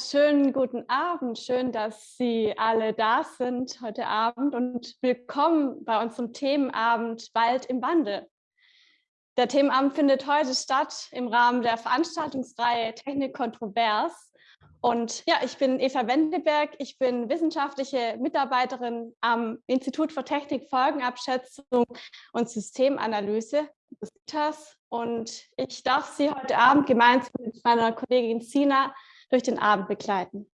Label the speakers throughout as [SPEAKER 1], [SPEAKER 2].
[SPEAKER 1] Schönen guten Abend. Schön, dass Sie alle da sind heute Abend und willkommen bei unserem Themenabend Wald im Wandel. Der Themenabend findet heute statt im Rahmen der Veranstaltungsreihe Technik Kontrovers. Und ja, ich bin Eva Wendeberg. Ich bin wissenschaftliche Mitarbeiterin am Institut für Technik, Folgenabschätzung und Systemanalyse. Und ich darf Sie heute Abend gemeinsam mit meiner Kollegin Sina durch den Abend begleiten.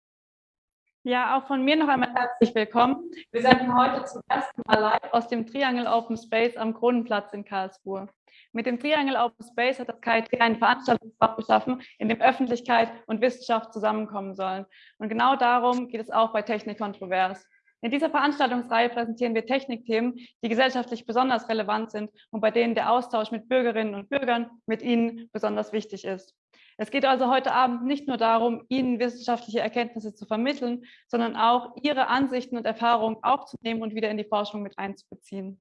[SPEAKER 2] Ja, auch von mir noch einmal herzlich willkommen. Wir senden heute zum ersten Mal live aus dem Triangle Open Space am Kronenplatz in Karlsruhe. Mit dem Triangle Open Space hat das KIT einen Veranstaltungsraum geschaffen, in dem Öffentlichkeit und Wissenschaft zusammenkommen sollen. Und genau darum geht es auch bei Technik Kontrovers. In dieser Veranstaltungsreihe präsentieren wir Technikthemen, die gesellschaftlich besonders relevant sind und bei denen der Austausch mit Bürgerinnen und Bürgern, mit Ihnen besonders wichtig ist. Es geht also heute Abend nicht nur darum, Ihnen wissenschaftliche Erkenntnisse zu vermitteln, sondern auch Ihre Ansichten und Erfahrungen aufzunehmen und wieder in die Forschung mit einzubeziehen.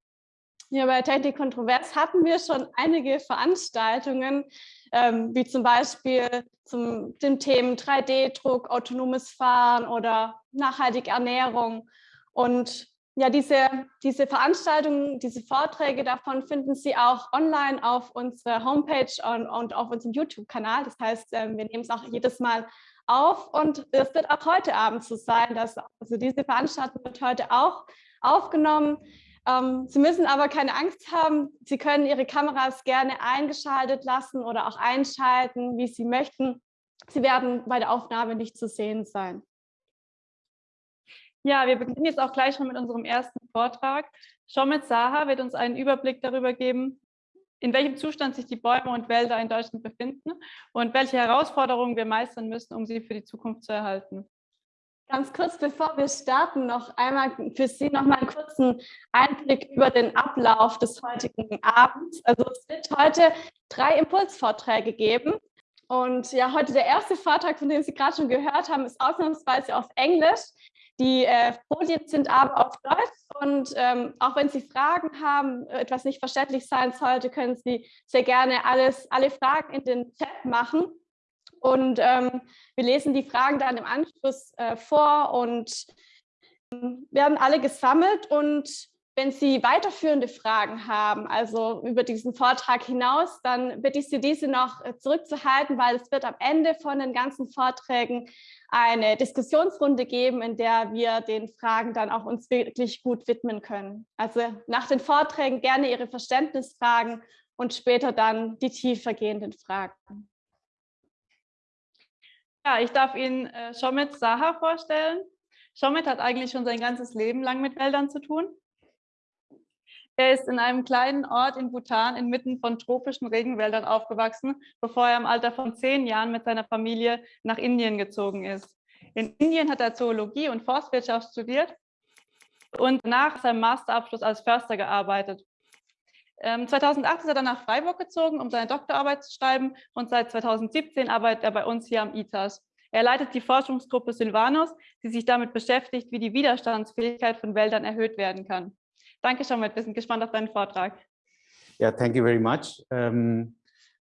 [SPEAKER 1] Ja, bei Technik Kontrovers hatten wir schon einige Veranstaltungen, ähm, wie zum Beispiel zum den Themen 3D-Druck, autonomes Fahren oder nachhaltige Ernährung. Und ja, diese, diese Veranstaltungen, diese Vorträge davon finden Sie auch online auf unserer Homepage und, und auf unserem YouTube-Kanal. Das heißt, ähm, wir nehmen es auch jedes Mal auf und es wird auch heute Abend so sein, dass also diese Veranstaltung wird heute auch aufgenommen. Ähm, Sie müssen aber keine Angst haben. Sie können Ihre Kameras gerne eingeschaltet lassen oder auch einschalten, wie Sie möchten. Sie werden bei der Aufnahme nicht zu sehen sein.
[SPEAKER 2] Ja, wir beginnen jetzt auch gleich schon mit unserem ersten Vortrag. Shomet Saha wird uns einen Überblick darüber geben, in welchem Zustand sich die Bäume und Wälder in Deutschland befinden und welche Herausforderungen wir meistern müssen, um sie für die Zukunft zu erhalten.
[SPEAKER 1] Ganz kurz, bevor wir starten, noch einmal für Sie noch mal einen kurzen Einblick über den Ablauf des heutigen Abends. Also es wird heute drei Impulsvorträge geben. Und ja, heute der erste Vortrag, von dem Sie gerade schon gehört haben, ist ausnahmsweise auf Englisch. Die äh, Folien sind aber auf Deutsch und ähm, auch wenn Sie Fragen haben, etwas nicht verständlich sein sollte, können Sie sehr gerne alles, alle Fragen in den Chat machen. Und ähm, wir lesen die Fragen dann im Anschluss äh, vor und ähm, werden alle gesammelt. Und wenn Sie weiterführende Fragen haben, also über diesen Vortrag hinaus, dann bitte ich Sie, diese noch äh, zurückzuhalten, weil es wird am Ende von den ganzen Vorträgen eine Diskussionsrunde geben, in der wir den Fragen dann auch uns wirklich gut widmen können. Also nach den Vorträgen gerne Ihre Verständnisfragen und später dann die tiefergehenden Fragen.
[SPEAKER 2] Ja, ich darf Ihnen äh, Shomit Saha vorstellen. Shomit hat eigentlich schon sein ganzes Leben lang mit Wäldern zu tun. Er ist in einem kleinen Ort in Bhutan inmitten von tropischen Regenwäldern aufgewachsen, bevor er im Alter von zehn Jahren mit seiner Familie nach Indien gezogen ist. In Indien hat er Zoologie und Forstwirtschaft studiert und nach seinem Masterabschluss als Förster gearbeitet. 2008 ähm, ist er dann nach Freiburg gezogen, um seine Doktorarbeit zu schreiben und seit 2017 arbeitet er bei uns hier am ITAS. Er leitet die Forschungsgruppe Silvanus, die sich damit beschäftigt, wie die Widerstandsfähigkeit von Wäldern erhöht werden kann. Danke schon wir sind gespannt auf deinen Vortrag.
[SPEAKER 3] Yeah, thank you very much um,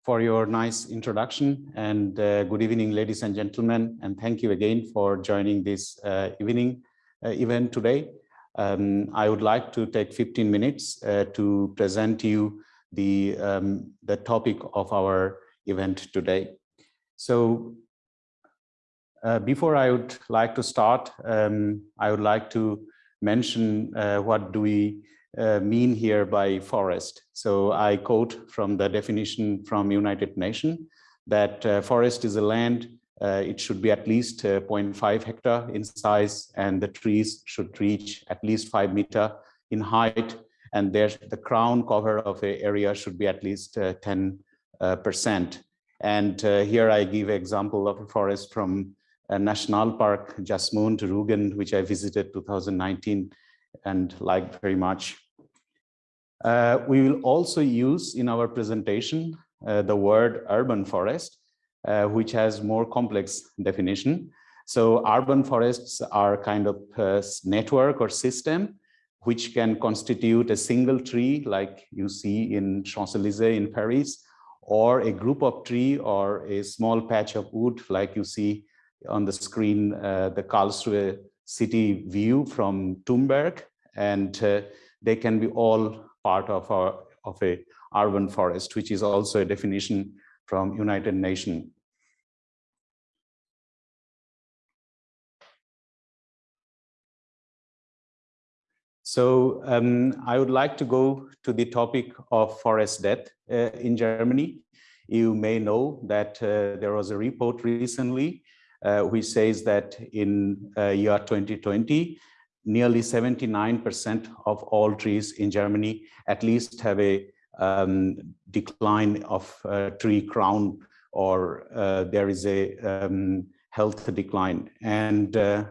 [SPEAKER 3] for your nice introduction and uh, good evening, ladies and gentlemen, and thank you again for joining this uh, evening uh, event today. Um, I would like to take 15 minutes uh, to present you the, um, the topic of our event today. So uh, before I would like to start, um, I would like to mention uh, what do we uh, mean here by forest. So I quote from the definition from United Nations that uh, forest is a land, uh, it should be at least uh, 0.5 hectare in size and the trees should reach at least five meter in height and there the crown cover of the area should be at least 10 uh, percent. And here I give example of a forest from national park, Jasmine to Rugen, which I visited 2019 and liked very much. Uh, we will also use in our presentation uh, the word urban forest, uh, which has more complex definition. So urban forests are kind of a network or system which can constitute a single tree like you see in Champs-Élysées in Paris, or a group of tree or a small patch of wood like you see on the screen uh, the Karlsruhe city view from Thunberg, and uh, they can be all part of our of a urban forest, which is also a definition from United Nations. So um, I would like to go to the topic of forest death uh, in Germany. You may know that uh, there was a report recently which says that in uh, year 2020, nearly 79% of all trees in Germany at least have a um, decline of uh, tree crown or uh, there is a um, health decline. And uh,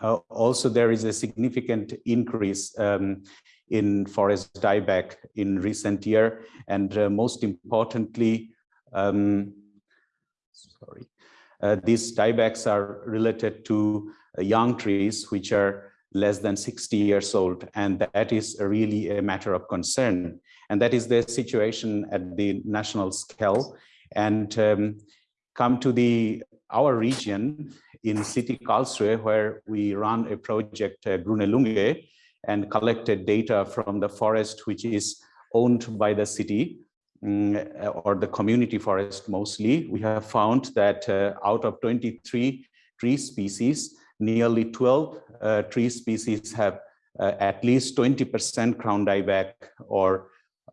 [SPEAKER 3] uh, also there is a significant increase um, in forest dieback in recent year. And uh, most importantly, um, sorry, uh, these diebacks are related to young trees, which are less than 60 years old. And that is really a matter of concern. And that is the situation at the national scale. And um, come to the our region in city Karlsruhe, where we run a project, uh, Grüne Lunge, and collected data from the forest, which is owned by the city um, or the community forest mostly. We have found that uh, out of 23 tree species, nearly 12 uh, tree species have uh, at least 20% crown dieback or,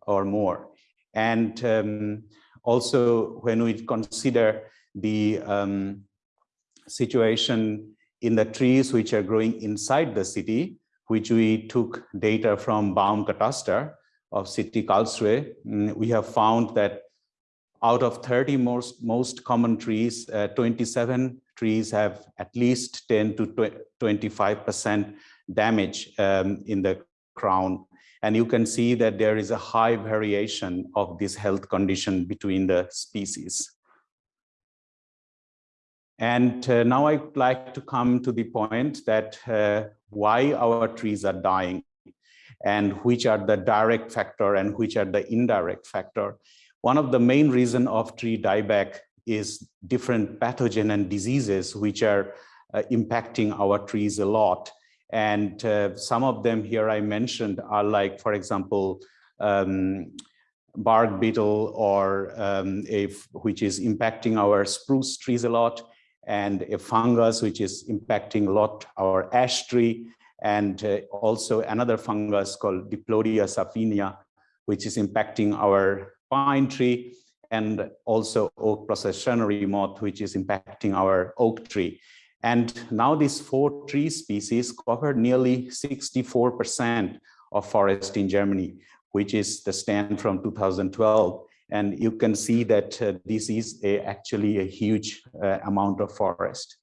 [SPEAKER 3] or more. And um, also when we consider the um, situation in the trees which are growing inside the city, which we took data from Baum Baumkataster of city Karlsruhe, mm, we have found that out of 30 most, most common trees, uh, 27 trees have at least 10 to 25% damage um, in the crown. And you can see that there is a high variation of this health condition between the species. And uh, now I'd like to come to the point that uh, why our trees are dying and which are the direct factor and which are the indirect factor. One of the main reason of tree dieback is different pathogen and diseases which are uh, impacting our trees a lot. And uh, some of them here I mentioned are like, for example, um, bark beetle or um, if, which is impacting our spruce trees a lot and a fungus which is impacting a lot our ash tree and uh, also another fungus called Diplodia saphinia which is impacting our pine tree and also oak processionary moth, which is impacting our oak tree. And now these four tree species cover nearly 64% of forest in Germany, which is the stand from 2012. And you can see that uh, this is a, actually a huge uh, amount of forest.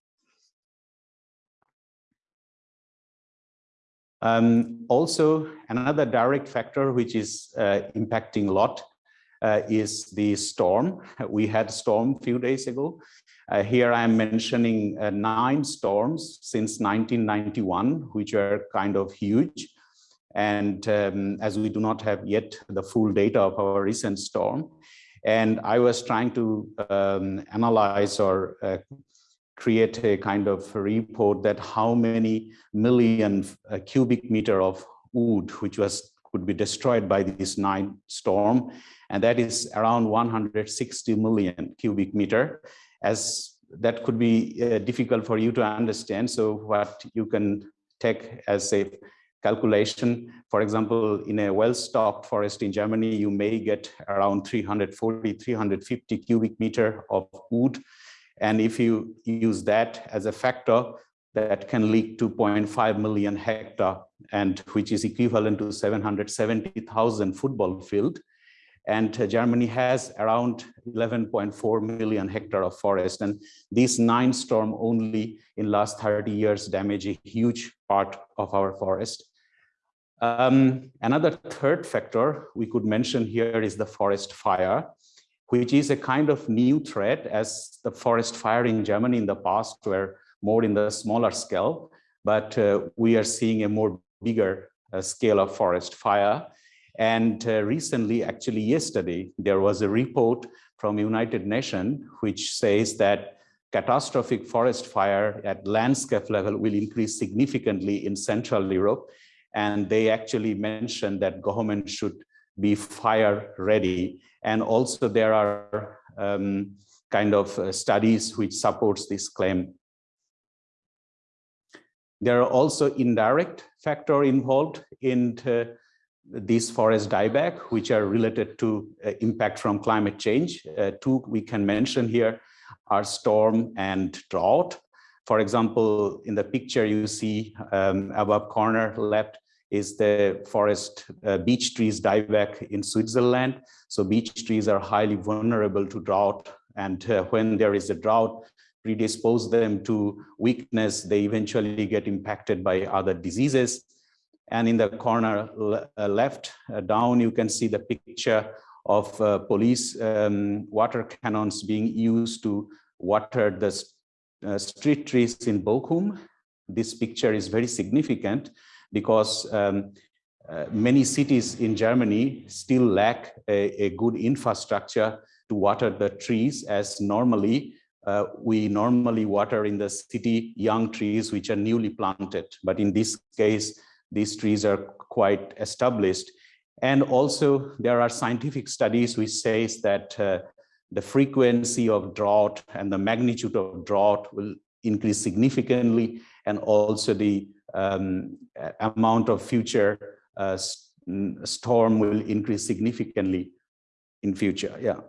[SPEAKER 3] Um, also, another direct factor which is uh, impacting a lot uh, is the storm. We had a storm a few days ago. Uh, here I am mentioning uh, nine storms since 1991, which are kind of huge. And um, as we do not have yet the full data of our recent storm, and I was trying to um, analyze or uh, create a kind of report that how many million uh, cubic meter of wood, which was could be destroyed by this nine storm and that is around 160 million cubic meter as that could be uh, difficult for you to understand. So what you can take as a calculation for example in a well-stocked forest in germany you may get around 340 350 cubic meter of wood and if you use that as a factor that can leak to 0.5 million hectare and which is equivalent to 770,000 football field and uh, Germany has around 11.4 million hectare of forest. And these nine storm only in last 30 years damage a huge part of our forest. Um, another third factor we could mention here is the forest fire, which is a kind of new threat as the forest fire in Germany in the past were more in the smaller scale, but uh, we are seeing a more bigger uh, scale of forest fire. And uh, recently, actually yesterday, there was a report from United Nations which says that catastrophic forest fire at landscape level will increase significantly in Central Europe. And they actually mentioned that government should be fire ready. And also there are um, kind of uh, studies which supports this claim. There are also indirect factor involved in this forest dieback, which are related to uh, impact from climate change. Uh, two we can mention here are storm and drought. For example, in the picture you see um, above corner left is the forest uh, beech trees dieback in Switzerland. So beech trees are highly vulnerable to drought. And uh, when there is a drought, predispose them to weakness, they eventually get impacted by other diseases. And in the corner uh, left uh, down, you can see the picture of uh, police um, water cannons being used to water the uh, street trees in Bochum. This picture is very significant because um, uh, many cities in Germany still lack a, a, good infrastructure to water the trees as normally uh, we normally water in the city young trees which are newly planted. But in this case, these trees are quite established. And also there are scientific studies which says that uh, the frequency of drought and the magnitude of drought will increase significantly and also the um, amount of future uh, storm will increase significantly in future. Yeah.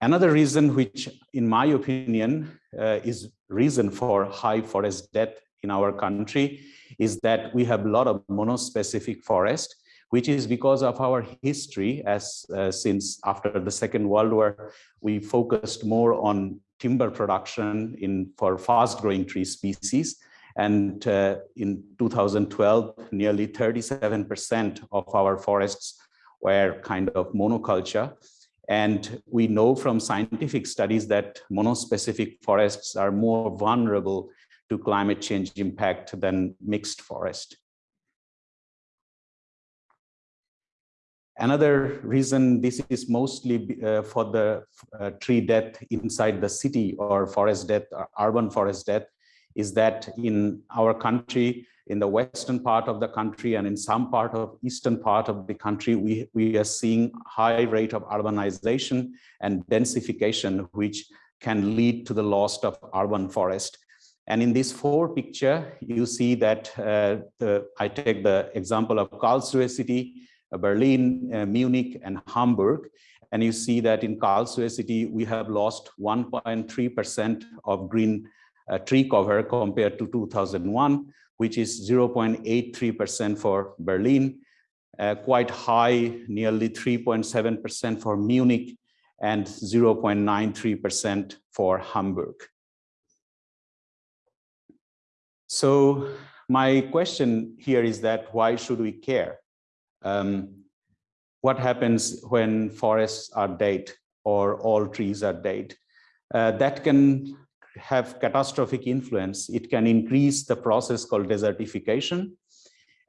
[SPEAKER 3] Another reason which, in my opinion, uh, is reason for high forest death in our country is that we have a lot of monospecific forest, which is because of our history as uh, since after the Second World War, we focused more on timber production in for fast growing tree species. And uh, in 2012, nearly 37% of our forests were kind of monoculture. And we know from scientific studies that monospecific forests are more vulnerable to climate change impact than mixed forest. Another reason this is mostly uh, for the uh, tree death inside the city or forest death, or urban forest death, is that in our country, in the western part of the country and in some part of eastern part of the country, we, we are seeing high rate of urbanization and densification, which can lead to the loss of urban forest. And in this four picture, you see that uh, the, I take the example of Karlsruhe city, uh, Berlin, uh, Munich, and Hamburg. And you see that in Karlsruhe city, we have lost 1.3% of green uh, tree cover compared to 2001, which is 0.83% for Berlin, uh, quite high, nearly 3.7% for Munich, and 0.93% for Hamburg. So my question here is that why should we care? Um, what happens when forests are dead or all trees are dead? Uh, that can have catastrophic influence. It can increase the process called desertification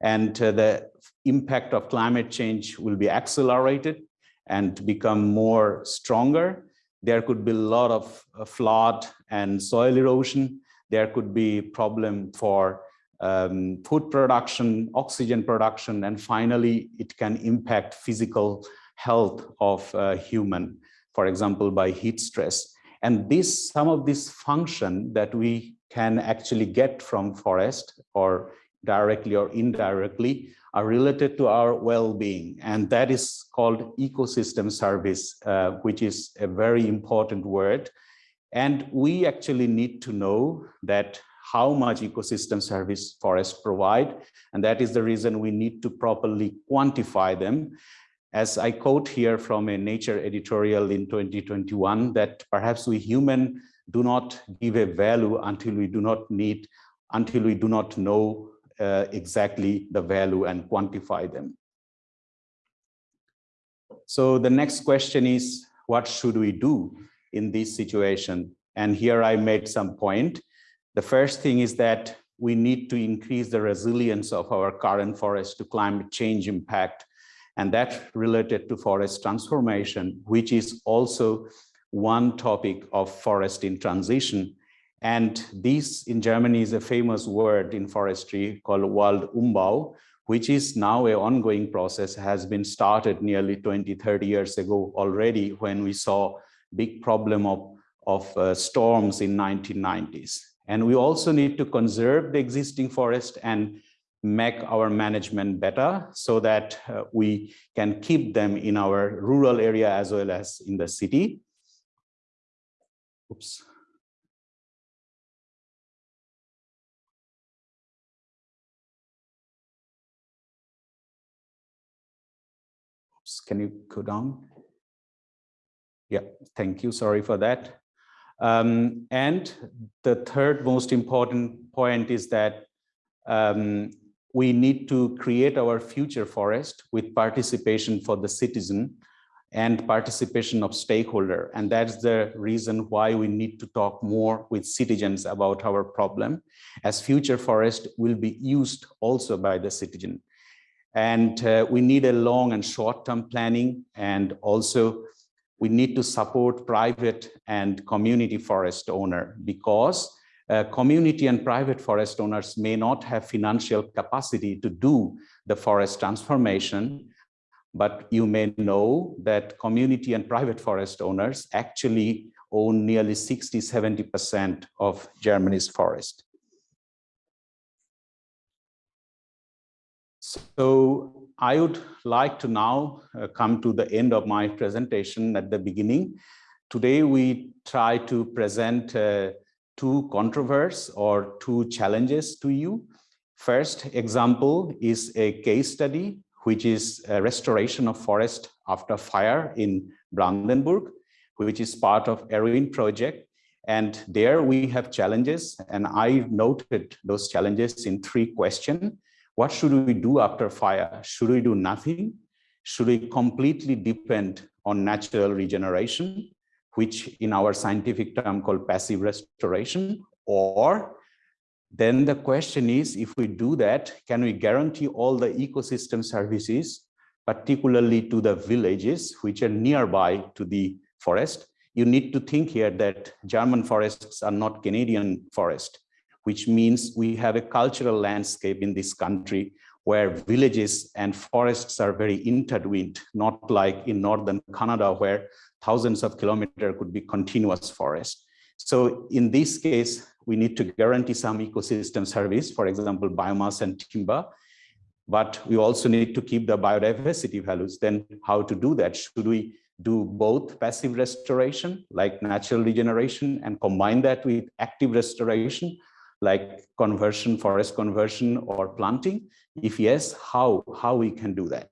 [SPEAKER 3] and uh, the impact of climate change will be accelerated and become more stronger. There could be a lot of uh, flood and soil erosion. There could be problem for um, food production, oxygen production, and finally, it can impact physical health of human, for example, by heat stress. And this, some of this function that we can actually get from forest or directly or indirectly are related to our well-being. And that is called ecosystem service, uh, which is a very important word. And we actually need to know that how much ecosystem service forests provide. And that is the reason we need to properly quantify them. As I quote here from a Nature editorial in 2021, that perhaps we human do not give a value until we do not need, until we do not know uh, exactly the value and quantify them. So the next question is, what should we do in this situation? And here I made some point. The first thing is that we need to increase the resilience of our current forest to climate change impact. And that related to forest transformation, which is also one topic of forest in transition. And this in Germany is a famous word in forestry called Waldumbau, which is now an ongoing process, has been started nearly 20, 30 years ago already when we saw big problem of, of uh, storms in 1990s. And we also need to conserve the existing forest and make our management better so that uh, we can keep them in our rural area as well as in the city. Oops. Oops, can you go down? Yeah, thank you. Sorry for that. Um, and the third most important point is that um, we need to create our future forest with participation for the citizen and participation of stakeholder. And that's the reason why we need to talk more with citizens about our problem as future forest will be used also by the citizen. And uh, we need a long and short-term planning and also we need to support private and community forest owner because uh, community and private forest owners may not have financial capacity to do the forest transformation, but you may know that community and private forest owners actually own nearly 60, 70% of Germany's forest. So I would like to now uh, come to the end of my presentation at the beginning. Today we try to present uh, two controversies or two challenges to you. First example is a case study, which is a restoration of forest after fire in Brandenburg, which is part of Erwin project. And there we have challenges and I noted those challenges in three questions. What should we do after fire? Should we do nothing? Should we completely depend on natural regeneration? which in our scientific term called passive restoration, or then the question is, if we do that, can we guarantee all the ecosystem services, particularly to the villages which are nearby to the forest? You need to think here that German forests are not Canadian forest, which means we have a cultural landscape in this country where villages and forests are very intertwined, not like in northern Canada, where thousands of kilometers could be continuous forest. So in this case, we need to guarantee some ecosystem service, for example, biomass and timber, but we also need to keep the biodiversity values. Then how to do that? Should we do both passive restoration, like natural regeneration, and combine that with active restoration, like conversion, forest conversion, or planting? If yes, how, how we can do that?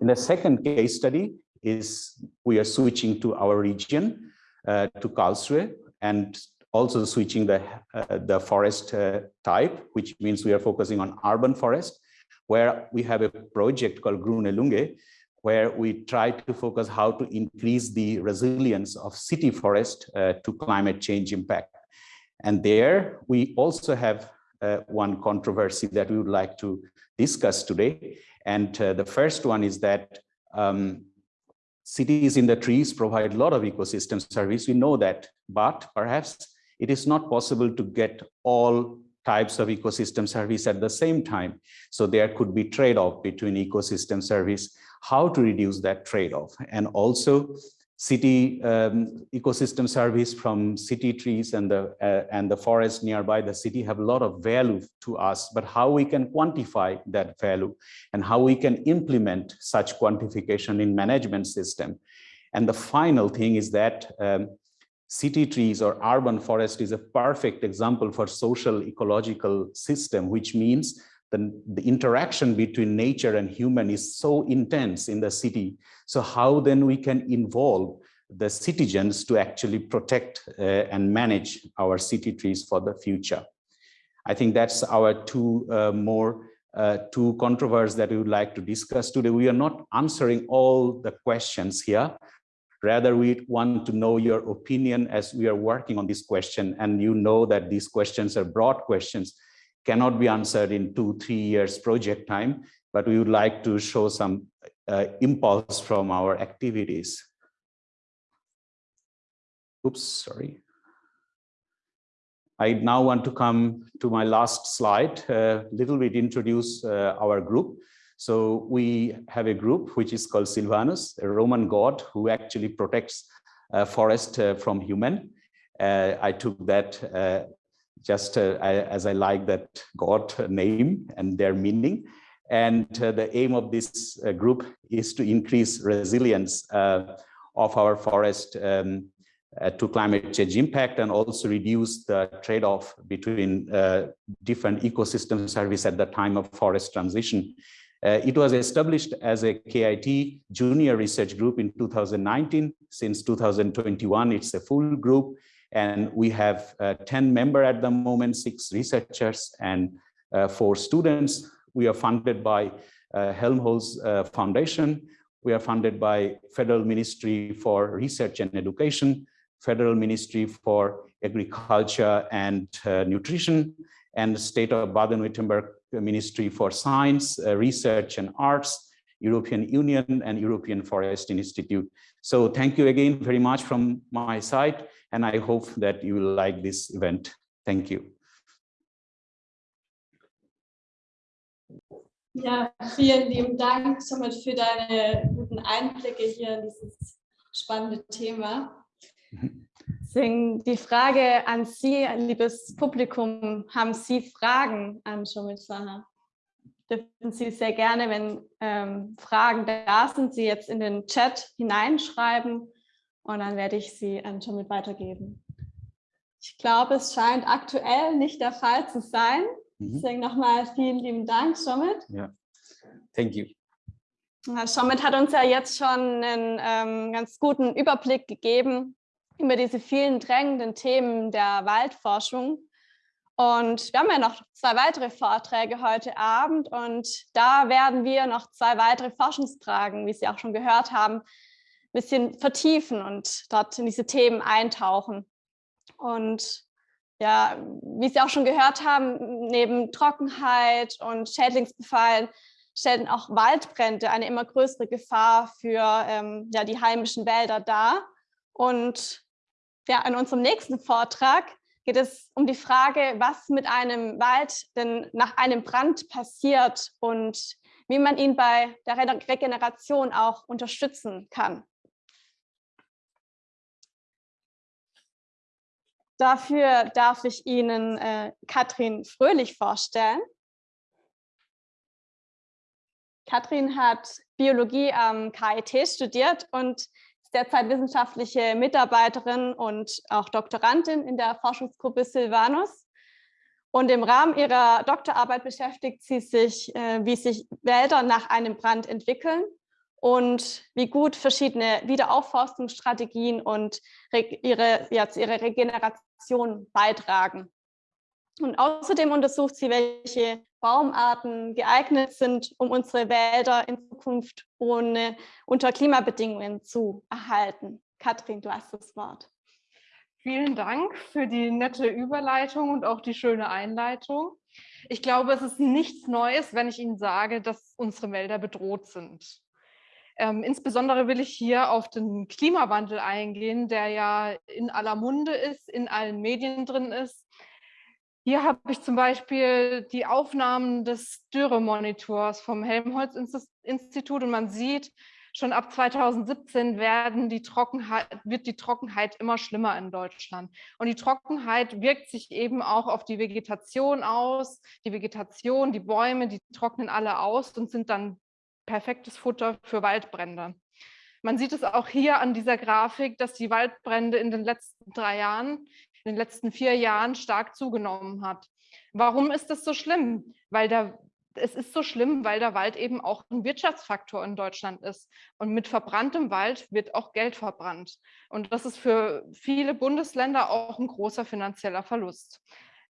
[SPEAKER 3] In the second case study is we are switching to our region, uh, to Karlsruhe, and also switching the, uh, the forest uh, type, which means we are focusing on urban forest, where we have a project called Grune Lunge, where we try to focus how to increase the resilience of city forest uh, to climate change impact. And there we also have uh, one controversy that we would like to discuss today. And uh, the first one is that um, cities in the trees provide a lot of ecosystem service. We know that, but perhaps it is not possible to get all types of ecosystem service at the same time. So there could be trade-off between ecosystem service, how to reduce that trade-off. And also city um, ecosystem service from city trees and the uh, and the forest nearby the city have a lot of value to us but how we can quantify that value and how we can implement such quantification in management system and the final thing is that um, city trees or urban forest is a perfect example for social ecological system which means the, the interaction between nature and human is so intense in the city. So how then we can involve the citizens to actually protect uh, and manage our city trees for the future. I think that's our two uh, more uh, two controversies that we would like to discuss today. We are not answering all the questions here, Rather, we want to know your opinion as we are working on this question. And you know that these questions are broad questions, cannot be answered in two, three years project time, but we would like to show some uh, impulse from our activities. Oops, sorry. I now want to come to my last slide, a uh, little bit introduce uh, our group. So we have a group which is called Silvanus, a Roman god who actually protects uh, forest uh, from human. Uh, I took that uh, just uh, as I like that god name and their meaning. And uh, the aim of this group is to increase resilience of our forest um, to climate change impact and also reduce the trade-off between different ecosystem service at the time of forest transition. Uh, it was established as a KIT junior research group in 2019. Since 2021, it's a full group and we have uh, 10 members at the moment, six researchers and uh, four students. We are funded by uh, Helmholtz Foundation. We are funded by Federal Ministry for Research and Education, Federal Ministry for Agriculture and uh, Nutrition, and State of Baden-Württemberg Ministry for Science, uh, Research and Arts, European Union and European Forest Institute. So thank you again very much from my side, and I hope that you will like this event. Thank you.
[SPEAKER 1] Ja, vielen lieben Dank somit für deine guten Einblicke hier in dieses spannende Thema. Die Frage an Sie, liebes Publikum, haben Sie Fragen an Shomit Saha? Dürfen Sie sehr gerne, wenn ähm, Fragen da sind, Sie jetzt in den Chat hineinschreiben und dann werde ich sie an Shomit weitergeben. Ich glaube, es scheint aktuell nicht der Fall zu sein. Mhm. Deswegen nochmal vielen lieben Dank, Shomit.
[SPEAKER 3] Ja, thank you.
[SPEAKER 1] Shomit hat uns ja jetzt schon einen ähm, ganz guten Überblick gegeben über diese vielen drängenden Themen der Waldforschung. Und wir haben ja noch zwei weitere Vorträge heute Abend und da werden wir noch zwei weitere Forschungsfragen, wie Sie auch schon gehört haben, bisschen vertiefen und dort in diese Themen eintauchen. Und ja, wie Sie auch schon gehört haben, neben Trockenheit und Schädlingsbefallen stellen auch Waldbrände eine immer größere Gefahr für ähm, ja, die heimischen Wälder dar. Und ja, in unserem nächsten Vortrag geht es um die Frage, was mit einem Wald denn nach einem Brand passiert und wie man ihn bei der Regeneration auch unterstützen kann. Dafür darf ich Ihnen äh, Katrin Fröhlich vorstellen. Katrin hat Biologie am KIT studiert und ist derzeit wissenschaftliche Mitarbeiterin und auch Doktorandin in der Forschungsgruppe Silvanus. Und im Rahmen ihrer Doktorarbeit beschäftigt sie sich, äh, wie sich Wälder nach einem Brand entwickeln und wie gut verschiedene Wiederaufforstungsstrategien und ihre, ja, zu ihrer Regeneration beitragen. Und außerdem untersucht sie, welche Baumarten geeignet sind, um unsere Wälder in Zukunft ohne, unter Klimabedingungen zu erhalten. Katrin, du hast das Wort.
[SPEAKER 4] Vielen Dank für die nette Überleitung und auch die schöne Einleitung. Ich glaube, es ist nichts Neues, wenn ich Ihnen sage, dass unsere Wälder bedroht sind. Ähm, insbesondere will ich hier auf den Klimawandel eingehen, der ja in aller Munde ist, in allen Medien drin ist hier habe ich zum Beispiel die Aufnahmen des Dürremonitors vom Helmholtz-Institut und man sieht, schon ab 2017 werden die Trockenheit, wird die Trockenheit immer schlimmer in Deutschland. Und die Trockenheit wirkt sich eben auch auf die Vegetation aus. Die Vegetation, die Bäume, die trocknen alle aus und sind dann perfektes Futter für Waldbrände. Man sieht es auch hier an dieser Grafik, dass die Waldbrände in den letzten drei Jahren in den letzten vier Jahren stark zugenommen hat. Warum ist das so schlimm? Weil der, es ist so schlimm, weil der Wald eben auch ein Wirtschaftsfaktor in Deutschland ist. Und mit verbranntem Wald wird auch Geld verbrannt. Und das ist für viele Bundesländer auch ein großer finanzieller Verlust.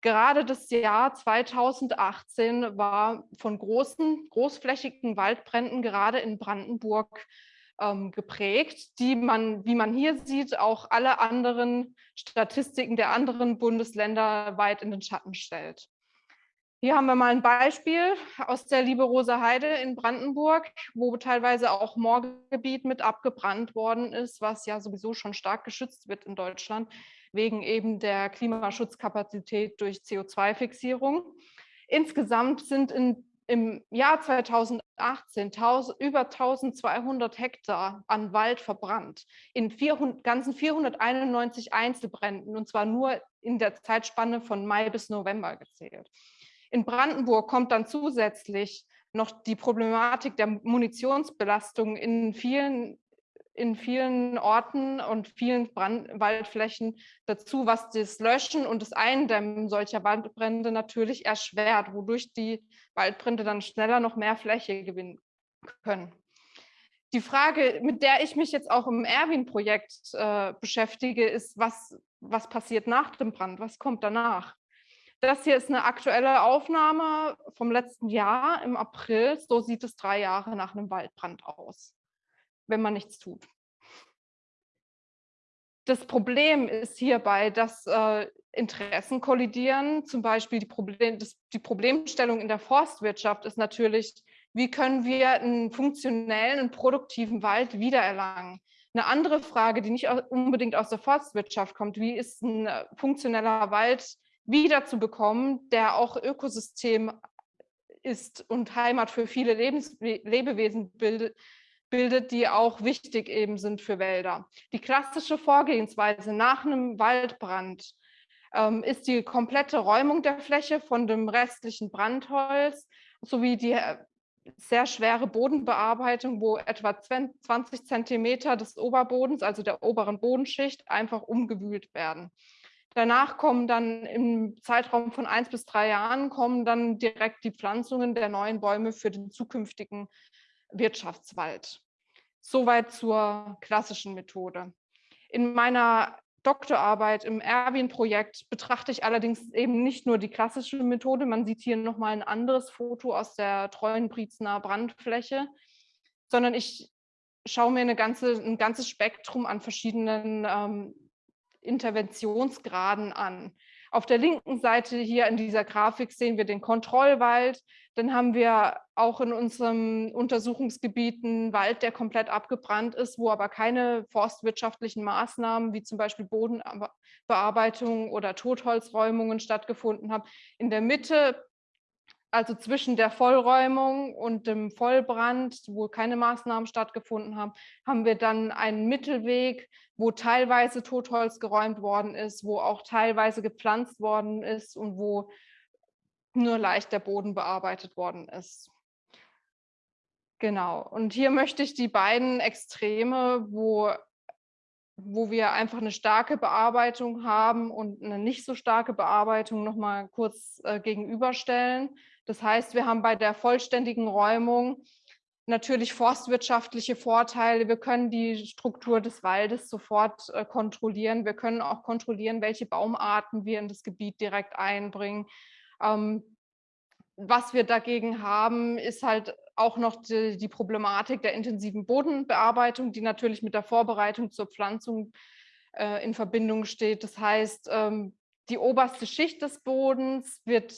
[SPEAKER 4] Gerade das Jahr 2018 war von großen, großflächigen Waldbränden gerade in Brandenburg ähm, geprägt, die man, wie man hier sieht, auch alle anderen Statistiken der anderen Bundesländer weit in den Schatten stellt. Hier haben wir mal ein Beispiel aus der Liebe-Rosa Heide in Brandenburg, wo teilweise auch Moorgebiet mit abgebrannt worden ist, was ja sowieso schon stark geschützt wird in Deutschland, wegen eben der Klimaschutzkapazität durch CO2-Fixierung. Insgesamt sind in im Jahr 2018 1000, über 1200 Hektar an Wald verbrannt, in 400, ganzen 491 Einzelbränden, und zwar nur in der Zeitspanne von Mai bis November gezählt. In Brandenburg kommt dann zusätzlich noch die Problematik der Munitionsbelastung in vielen in vielen Orten und vielen Brand Waldflächen dazu, was das Löschen und das Eindämmen solcher Waldbrände natürlich erschwert, wodurch die Waldbrände dann schneller noch mehr Fläche gewinnen können. Die Frage, mit der ich mich jetzt auch im Erwin-Projekt äh, beschäftige, ist, was, was passiert nach dem Brand? Was kommt danach? Das hier ist eine aktuelle Aufnahme vom letzten Jahr im April. So sieht es drei Jahre nach einem Waldbrand aus wenn man nichts tut. Das Problem ist hierbei, dass äh, Interessen kollidieren. Zum Beispiel die, Problem, das, die Problemstellung in der Forstwirtschaft ist natürlich, wie können wir einen funktionellen und produktiven Wald wiedererlangen? Eine andere Frage, die nicht unbedingt aus der Forstwirtschaft kommt, wie ist ein äh, funktioneller Wald wiederzubekommen, der auch Ökosystem ist und Heimat für viele Lebens Lebewesen bildet, bildet, die auch wichtig eben sind für Wälder. Die klassische Vorgehensweise nach einem Waldbrand ähm, ist die komplette Räumung der Fläche von dem restlichen Brandholz sowie die äh, sehr schwere Bodenbearbeitung, wo etwa 20 Zentimeter des Oberbodens, also der oberen Bodenschicht, einfach umgewühlt werden. Danach kommen dann im Zeitraum von eins bis drei Jahren kommen dann direkt die Pflanzungen der neuen Bäume für den zukünftigen Wirtschaftswald. Soweit zur klassischen Methode. In meiner Doktorarbeit im Erwin-Projekt betrachte ich allerdings eben nicht nur die klassische Methode. Man sieht hier nochmal ein anderes Foto aus der Treuenbrietzner Brandfläche, sondern ich schaue mir ganze, ein ganzes Spektrum an verschiedenen ähm, Interventionsgraden an. Auf der linken Seite hier in dieser Grafik sehen wir den Kontrollwald. Dann haben wir auch in unserem Untersuchungsgebiet einen Wald, der komplett abgebrannt ist, wo aber keine forstwirtschaftlichen Maßnahmen wie zum Beispiel Bodenbearbeitung oder Totholzräumungen stattgefunden haben. In der Mitte also zwischen der Vollräumung und dem Vollbrand, wo keine Maßnahmen stattgefunden haben, haben wir dann einen Mittelweg, wo teilweise Totholz geräumt worden ist, wo auch teilweise gepflanzt worden ist und wo nur leicht der Boden bearbeitet worden ist. Genau, und hier möchte ich die beiden Extreme, wo, wo wir einfach eine starke Bearbeitung haben und eine nicht so starke Bearbeitung nochmal kurz äh, gegenüberstellen. Das heißt, wir haben bei der vollständigen Räumung natürlich forstwirtschaftliche Vorteile. Wir können die Struktur des Waldes sofort äh, kontrollieren. Wir können auch kontrollieren, welche Baumarten wir in das Gebiet direkt einbringen. Ähm, was wir dagegen haben, ist halt auch noch die, die, Problematik der intensiven Bodenbearbeitung, die natürlich mit der Vorbereitung zur Pflanzung äh, in Verbindung steht. Das heißt, ähm, die oberste Schicht des Bodens wird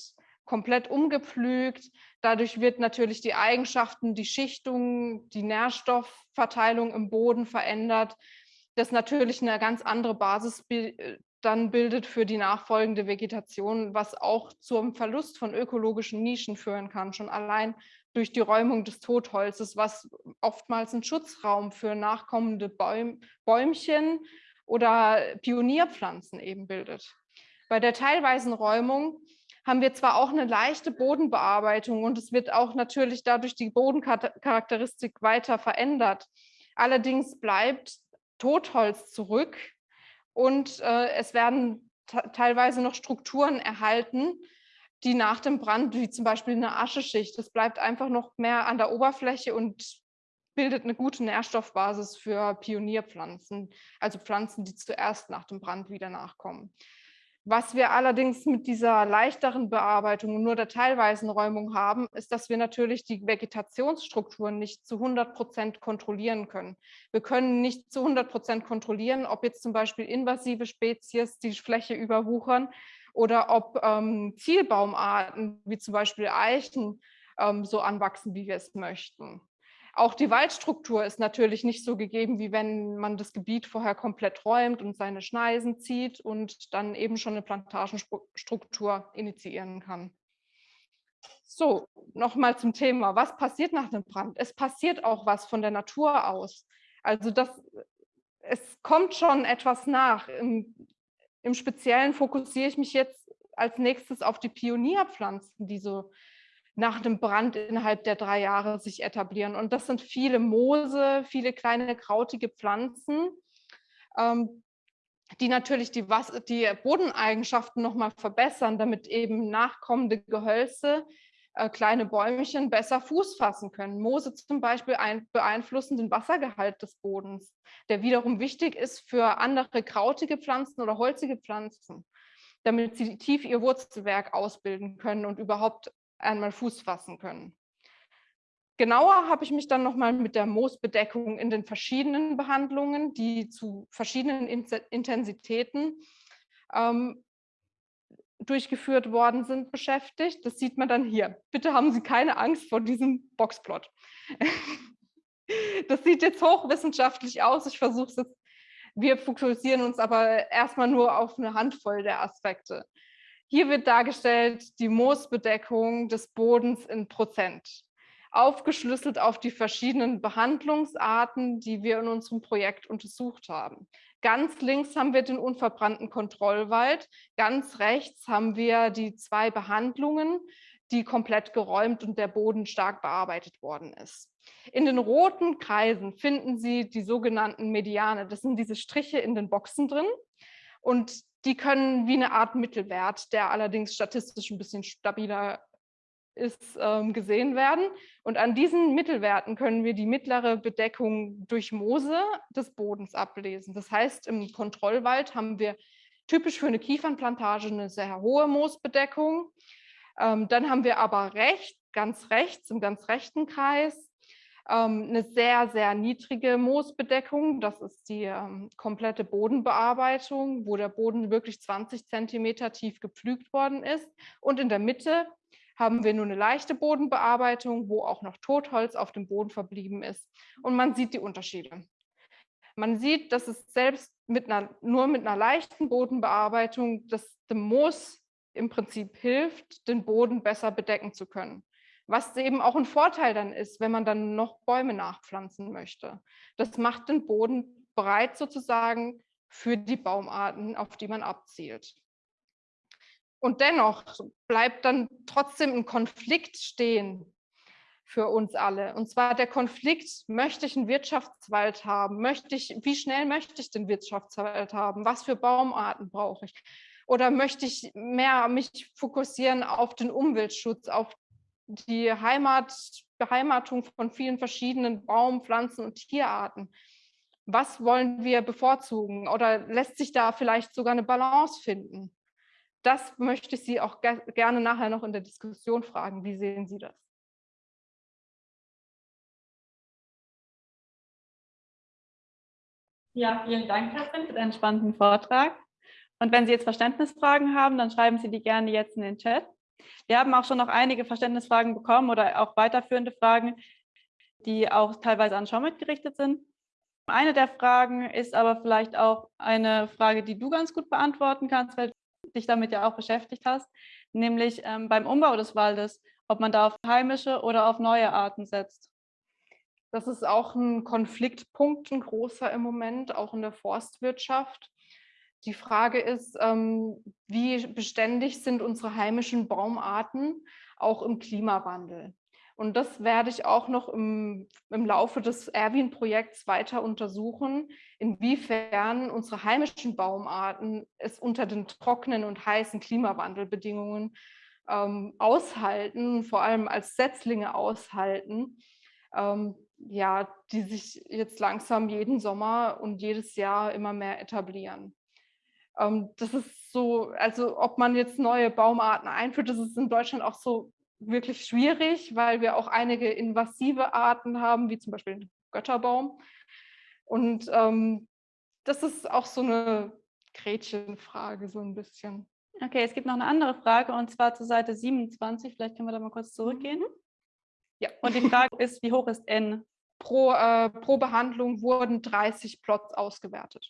[SPEAKER 4] komplett umgepflügt. Dadurch wird natürlich die Eigenschaften, die Schichtung, die Nährstoffverteilung im Boden verändert, das natürlich eine ganz andere Basis äh, dann bildet für die nachfolgende Vegetation, was auch zum Verlust von ökologischen Nischen führen kann, schon allein durch die Räumung des Totholzes, was oftmals ein Schutzraum für nachkommende Bäum Bäumchen oder Pionierpflanzen eben bildet. Bei der teilweisen Räumung haben wir zwar auch eine leichte Bodenbearbeitung und es wird auch natürlich dadurch die Bodencharakteristik weiter verändert. Allerdings bleibt Totholz zurück und äh, es werden teilweise noch Strukturen erhalten, die nach dem Brand, wie zum Beispiel eine Ascheschicht, das bleibt einfach noch mehr an der Oberfläche und bildet eine gute Nährstoffbasis für Pionierpflanzen, also Pflanzen, die zuerst nach dem Brand wieder nachkommen. Was wir allerdings mit dieser leichteren Bearbeitung und nur der teilweisen Räumung haben, ist, dass wir natürlich die Vegetationsstrukturen nicht zu 100 Prozent kontrollieren können. Wir können nicht zu 100 Prozent kontrollieren, ob jetzt zum Beispiel invasive Spezies die Fläche überwuchern oder ob ähm, Zielbaumarten wie zum Beispiel Eichen ähm, so anwachsen, wie wir es möchten. Auch die Waldstruktur ist natürlich nicht so gegeben, wie wenn man das Gebiet vorher komplett räumt und seine Schneisen zieht und dann eben schon eine Plantagenstruktur initiieren kann. So, nochmal zum Thema. Was passiert nach dem Brand? Es passiert auch was von der Natur aus. Also das, es kommt schon etwas nach. Im Speziellen fokussiere ich mich jetzt als nächstes auf die Pionierpflanzen, die so nach dem Brand innerhalb der drei Jahre sich etablieren. Und das sind viele Moose, viele kleine krautige Pflanzen, ähm, die natürlich die, Was die Bodeneigenschaften nochmal verbessern, damit eben nachkommende Gehölze, äh, kleine Bäumchen besser Fuß fassen können. Moose zum Beispiel ein, beeinflussen den Wassergehalt des Bodens, der wiederum wichtig ist für andere krautige Pflanzen oder holzige Pflanzen damit sie tief ihr Wurzelwerk ausbilden können und überhaupt einmal Fuß fassen können. Genauer habe ich mich dann nochmal mit der Moosbedeckung in den verschiedenen Behandlungen, die zu verschiedenen Intensitäten ähm, durchgeführt worden sind, beschäftigt. Das sieht man dann hier. Bitte haben Sie keine Angst vor diesem Boxplot. Das sieht jetzt hochwissenschaftlich aus. Ich versuche es jetzt. Wir fokussieren uns aber erstmal nur auf eine Handvoll der Aspekte. Hier wird dargestellt die Moosbedeckung des Bodens in Prozent, aufgeschlüsselt auf die verschiedenen Behandlungsarten, die wir in unserem Projekt untersucht haben. Ganz links haben wir den unverbrannten Kontrollwald, ganz rechts haben wir die zwei Behandlungen, die komplett geräumt und der Boden stark bearbeitet worden ist. In den roten Kreisen finden Sie die sogenannten Mediane. Das sind diese Striche in den Boxen drin. Und die können wie eine Art Mittelwert, der allerdings statistisch ein bisschen stabiler ist, ähm, gesehen werden. Und an diesen Mittelwerten können wir die mittlere Bedeckung durch Moose des Bodens ablesen. Das heißt, im Kontrollwald haben wir typisch für eine Kiefernplantage eine sehr hohe Moosbedeckung. Ähm, dann haben wir aber rechts, ganz rechts, im ganz rechten Kreis, ähm, eine sehr, sehr niedrige Moosbedeckung. Das ist die ähm, komplette Bodenbearbeitung, wo der Boden wirklich 20 Zentimeter tief gepflügt worden ist. Und in der Mitte haben wir nur eine leichte Bodenbearbeitung, wo auch noch Totholz auf dem Boden verblieben ist. Und man sieht die Unterschiede. Man sieht, dass es selbst mit einer, nur mit einer leichten Bodenbearbeitung, dass dem Moos im Prinzip hilft, den Boden besser bedecken zu können was eben auch ein Vorteil dann ist, wenn man dann noch Bäume nachpflanzen möchte. Das macht den Boden bereit sozusagen für die Baumarten, auf die man abzielt. Und dennoch bleibt dann trotzdem ein Konflikt stehen für uns alle. Und zwar der Konflikt, möchte ich einen Wirtschaftswald haben? Möchte ich, wie schnell möchte ich den Wirtschaftswald haben? Was für Baumarten brauche ich? Oder möchte ich mehr mich fokussieren auf den Umweltschutz, auf die Heimat, Beheimatung von vielen verschiedenen Baum-, Pflanzen- und Tierarten. Was wollen wir bevorzugen? Oder lässt sich da vielleicht sogar eine Balance finden? Das möchte ich Sie auch ge gerne nachher noch in der Diskussion fragen. Wie sehen Sie das?
[SPEAKER 2] Ja, vielen Dank, Katrin, für deinen spannenden Vortrag. Und wenn Sie jetzt Verständnisfragen haben, dann schreiben Sie die gerne jetzt in den Chat. Wir haben auch schon noch einige Verständnisfragen bekommen oder auch weiterführende Fragen, die auch teilweise an Schomit gerichtet sind. Eine der Fragen ist aber vielleicht auch eine Frage, die du ganz gut beantworten kannst, weil dich damit ja auch beschäftigt hast, nämlich ähm, beim Umbau des Waldes, ob man da auf heimische oder auf neue Arten setzt.
[SPEAKER 4] Das ist auch ein Konfliktpunkt, ein großer im Moment, auch in der Forstwirtschaft. Die Frage ist, ähm, wie beständig sind unsere heimischen Baumarten auch im Klimawandel? Und das werde ich auch noch im, im Laufe des Erwin-Projekts weiter untersuchen, inwiefern unsere heimischen Baumarten es unter den trockenen und heißen Klimawandelbedingungen ähm, aushalten, vor allem als Setzlinge aushalten, ähm, ja, die sich jetzt langsam jeden Sommer und jedes Jahr immer mehr etablieren. Ähm, das ist so, also ob man jetzt neue Baumarten einführt, das ist in Deutschland auch so wirklich schwierig, weil wir auch einige invasive Arten haben, wie zum Beispiel den Götterbaum. Und ähm, das ist auch so eine Gretchenfrage, so ein bisschen.
[SPEAKER 2] Okay, es gibt noch eine andere Frage und zwar zur Seite 27. Vielleicht können wir da mal kurz zurückgehen. Mhm. Ja. Und die Frage ist, wie hoch ist n?
[SPEAKER 4] Pro, äh, pro Behandlung wurden 30 Plots ausgewertet.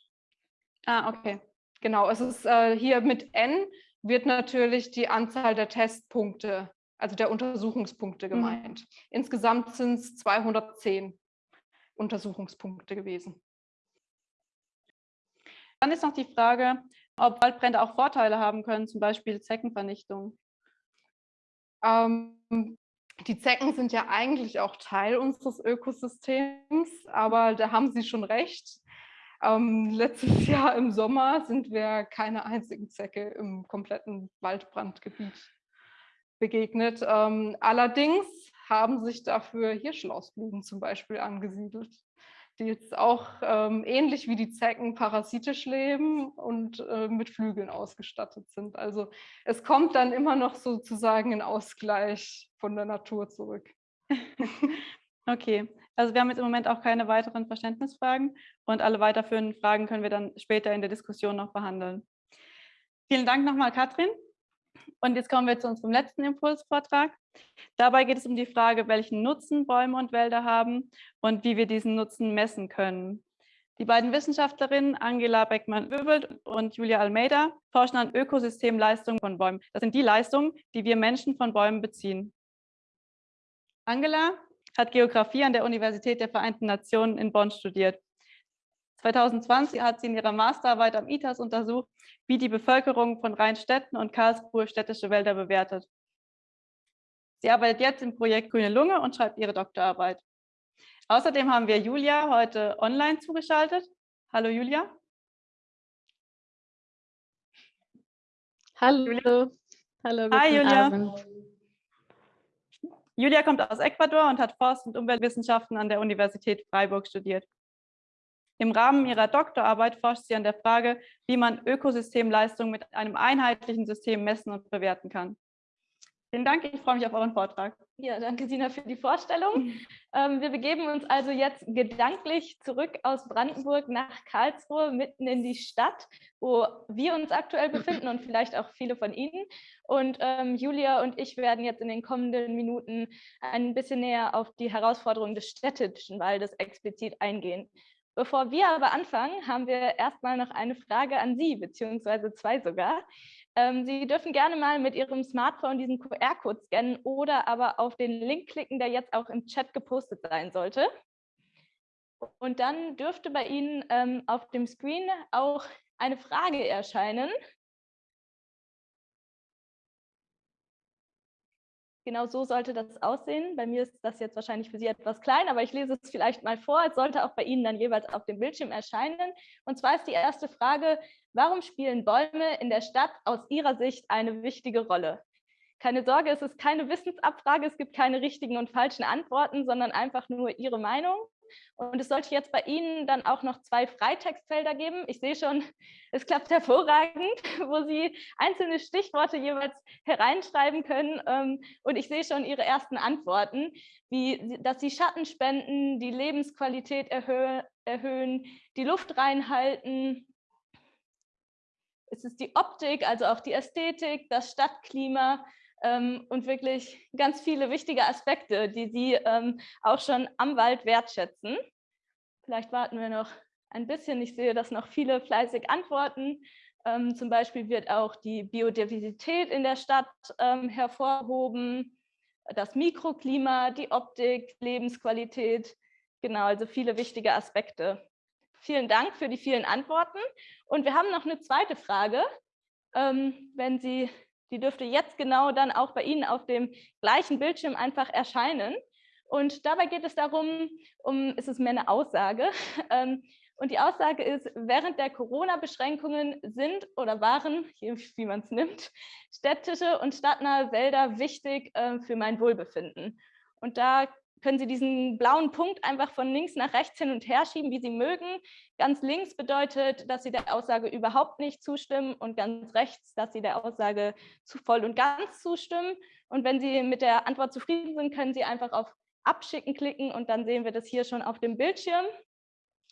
[SPEAKER 2] Ah, okay.
[SPEAKER 4] Genau, es ist äh, hier mit n wird natürlich die Anzahl der Testpunkte, also der Untersuchungspunkte mhm. gemeint. Mhm. Insgesamt sind es 210 Untersuchungspunkte gewesen.
[SPEAKER 2] Dann ist noch die Frage, ob Waldbrände auch Vorteile haben können, zum Beispiel Zeckenvernichtung.
[SPEAKER 4] Ähm, die Zecken sind ja eigentlich auch Teil unseres Ökosystems, aber da haben Sie schon recht. Ähm, letztes Jahr im Sommer sind wir keine einzigen Zecke im kompletten Waldbrandgebiet begegnet. Ähm, allerdings haben sich dafür Hirschlausblumen zum Beispiel angesiedelt die jetzt auch ähm, ähnlich wie die Zecken parasitisch leben und äh, mit Flügeln ausgestattet sind. Also es kommt dann immer noch sozusagen ein Ausgleich von der Natur zurück.
[SPEAKER 2] okay, also wir haben jetzt im Moment auch keine weiteren Verständnisfragen und alle weiterführenden Fragen können wir dann später in der Diskussion noch behandeln. Vielen Dank nochmal, Katrin. Und jetzt kommen wir zu unserem letzten Impulsvortrag. Dabei geht es um die Frage, welchen Nutzen Bäume und Wälder haben und wie wir diesen Nutzen messen können. Die beiden Wissenschaftlerinnen Angela Beckmann-Wöbelt und Julia Almeida forschen an Ökosystemleistungen von Bäumen. Das sind die Leistungen, die wir Menschen von Bäumen beziehen. Angela hat Geografie an der Universität der Vereinten Nationen in Bonn studiert. 2020 hat sie in ihrer Masterarbeit am ITAS untersucht, wie die Bevölkerung von Rheinstädten und Karlsruhe städtische Wälder bewertet. Sie arbeitet jetzt im Projekt Grüne Lunge und schreibt ihre Doktorarbeit. Außerdem haben wir Julia heute online zugeschaltet. Hallo Julia.
[SPEAKER 5] Hallo. Julia. Hallo.
[SPEAKER 2] Hi Julia. Abend. Julia kommt aus Ecuador und hat Forst- und Umweltwissenschaften an der Universität Freiburg studiert. Im Rahmen ihrer Doktorarbeit forscht sie an der Frage, wie man Ökosystemleistungen mit einem einheitlichen System messen und bewerten kann. Vielen Dank, ich freue mich auf euren Vortrag.
[SPEAKER 6] Ja, danke Sina für die Vorstellung. Ähm, wir begeben uns also jetzt gedanklich zurück aus Brandenburg nach Karlsruhe, mitten in die Stadt, wo wir uns aktuell befinden und vielleicht auch viele von Ihnen. Und ähm, Julia und ich werden jetzt in den kommenden Minuten ein bisschen näher auf die Herausforderungen des städtischen Waldes explizit eingehen. Bevor wir aber anfangen, haben wir erstmal noch eine Frage an Sie, beziehungsweise zwei sogar. Ähm, Sie dürfen gerne mal mit Ihrem Smartphone diesen QR-Code scannen oder aber auf den Link klicken, der jetzt auch im Chat gepostet sein sollte. Und dann dürfte bei Ihnen ähm, auf dem Screen auch eine Frage erscheinen. Genau so sollte das aussehen. Bei mir ist das jetzt wahrscheinlich für Sie etwas klein, aber ich lese es vielleicht mal vor. Es sollte auch bei Ihnen dann jeweils auf dem Bildschirm erscheinen. Und zwar ist die erste Frage, warum spielen Bäume in der Stadt aus Ihrer Sicht eine wichtige Rolle? Keine Sorge, es ist keine Wissensabfrage, es gibt keine richtigen und falschen Antworten, sondern einfach nur Ihre Meinung. Und es sollte jetzt bei Ihnen dann auch noch zwei Freitextfelder geben. Ich sehe schon, es klappt hervorragend, wo Sie einzelne Stichworte jeweils hereinschreiben können. Ähm, und ich sehe schon Ihre ersten Antworten, wie dass Sie Schatten spenden, die Lebensqualität erhö erhöhen, die Luft reinhalten. Es ist die Optik, also auch die Ästhetik, das Stadtklima, und wirklich ganz viele wichtige Aspekte, die Sie ähm, auch schon am Wald wertschätzen. Vielleicht warten wir noch ein bisschen. Ich sehe, dass noch viele fleißig antworten. Ähm, zum Beispiel wird auch die Biodiversität in der Stadt ähm, hervorgehoben, das Mikroklima, die Optik, Lebensqualität. Genau, also viele wichtige Aspekte. Vielen Dank für die vielen Antworten. Und wir haben noch eine zweite Frage. Ähm, wenn Sie die dürfte jetzt genau dann auch bei Ihnen auf dem gleichen Bildschirm einfach erscheinen. Und dabei geht es darum, um, ist es mehr eine Aussage. Ähm, und die Aussage ist, während der Corona-Beschränkungen sind oder waren, wie man es nimmt, städtische und stadtnahe Wälder wichtig äh, für mein Wohlbefinden. Und da können Sie diesen blauen Punkt einfach von links nach rechts hin und her schieben, wie Sie mögen. Ganz links bedeutet, dass Sie der Aussage überhaupt nicht zustimmen und ganz rechts, dass Sie der Aussage zu voll und ganz zustimmen. Und wenn Sie mit der Antwort zufrieden sind, können Sie einfach auf Abschicken klicken und dann sehen wir das hier schon auf dem Bildschirm.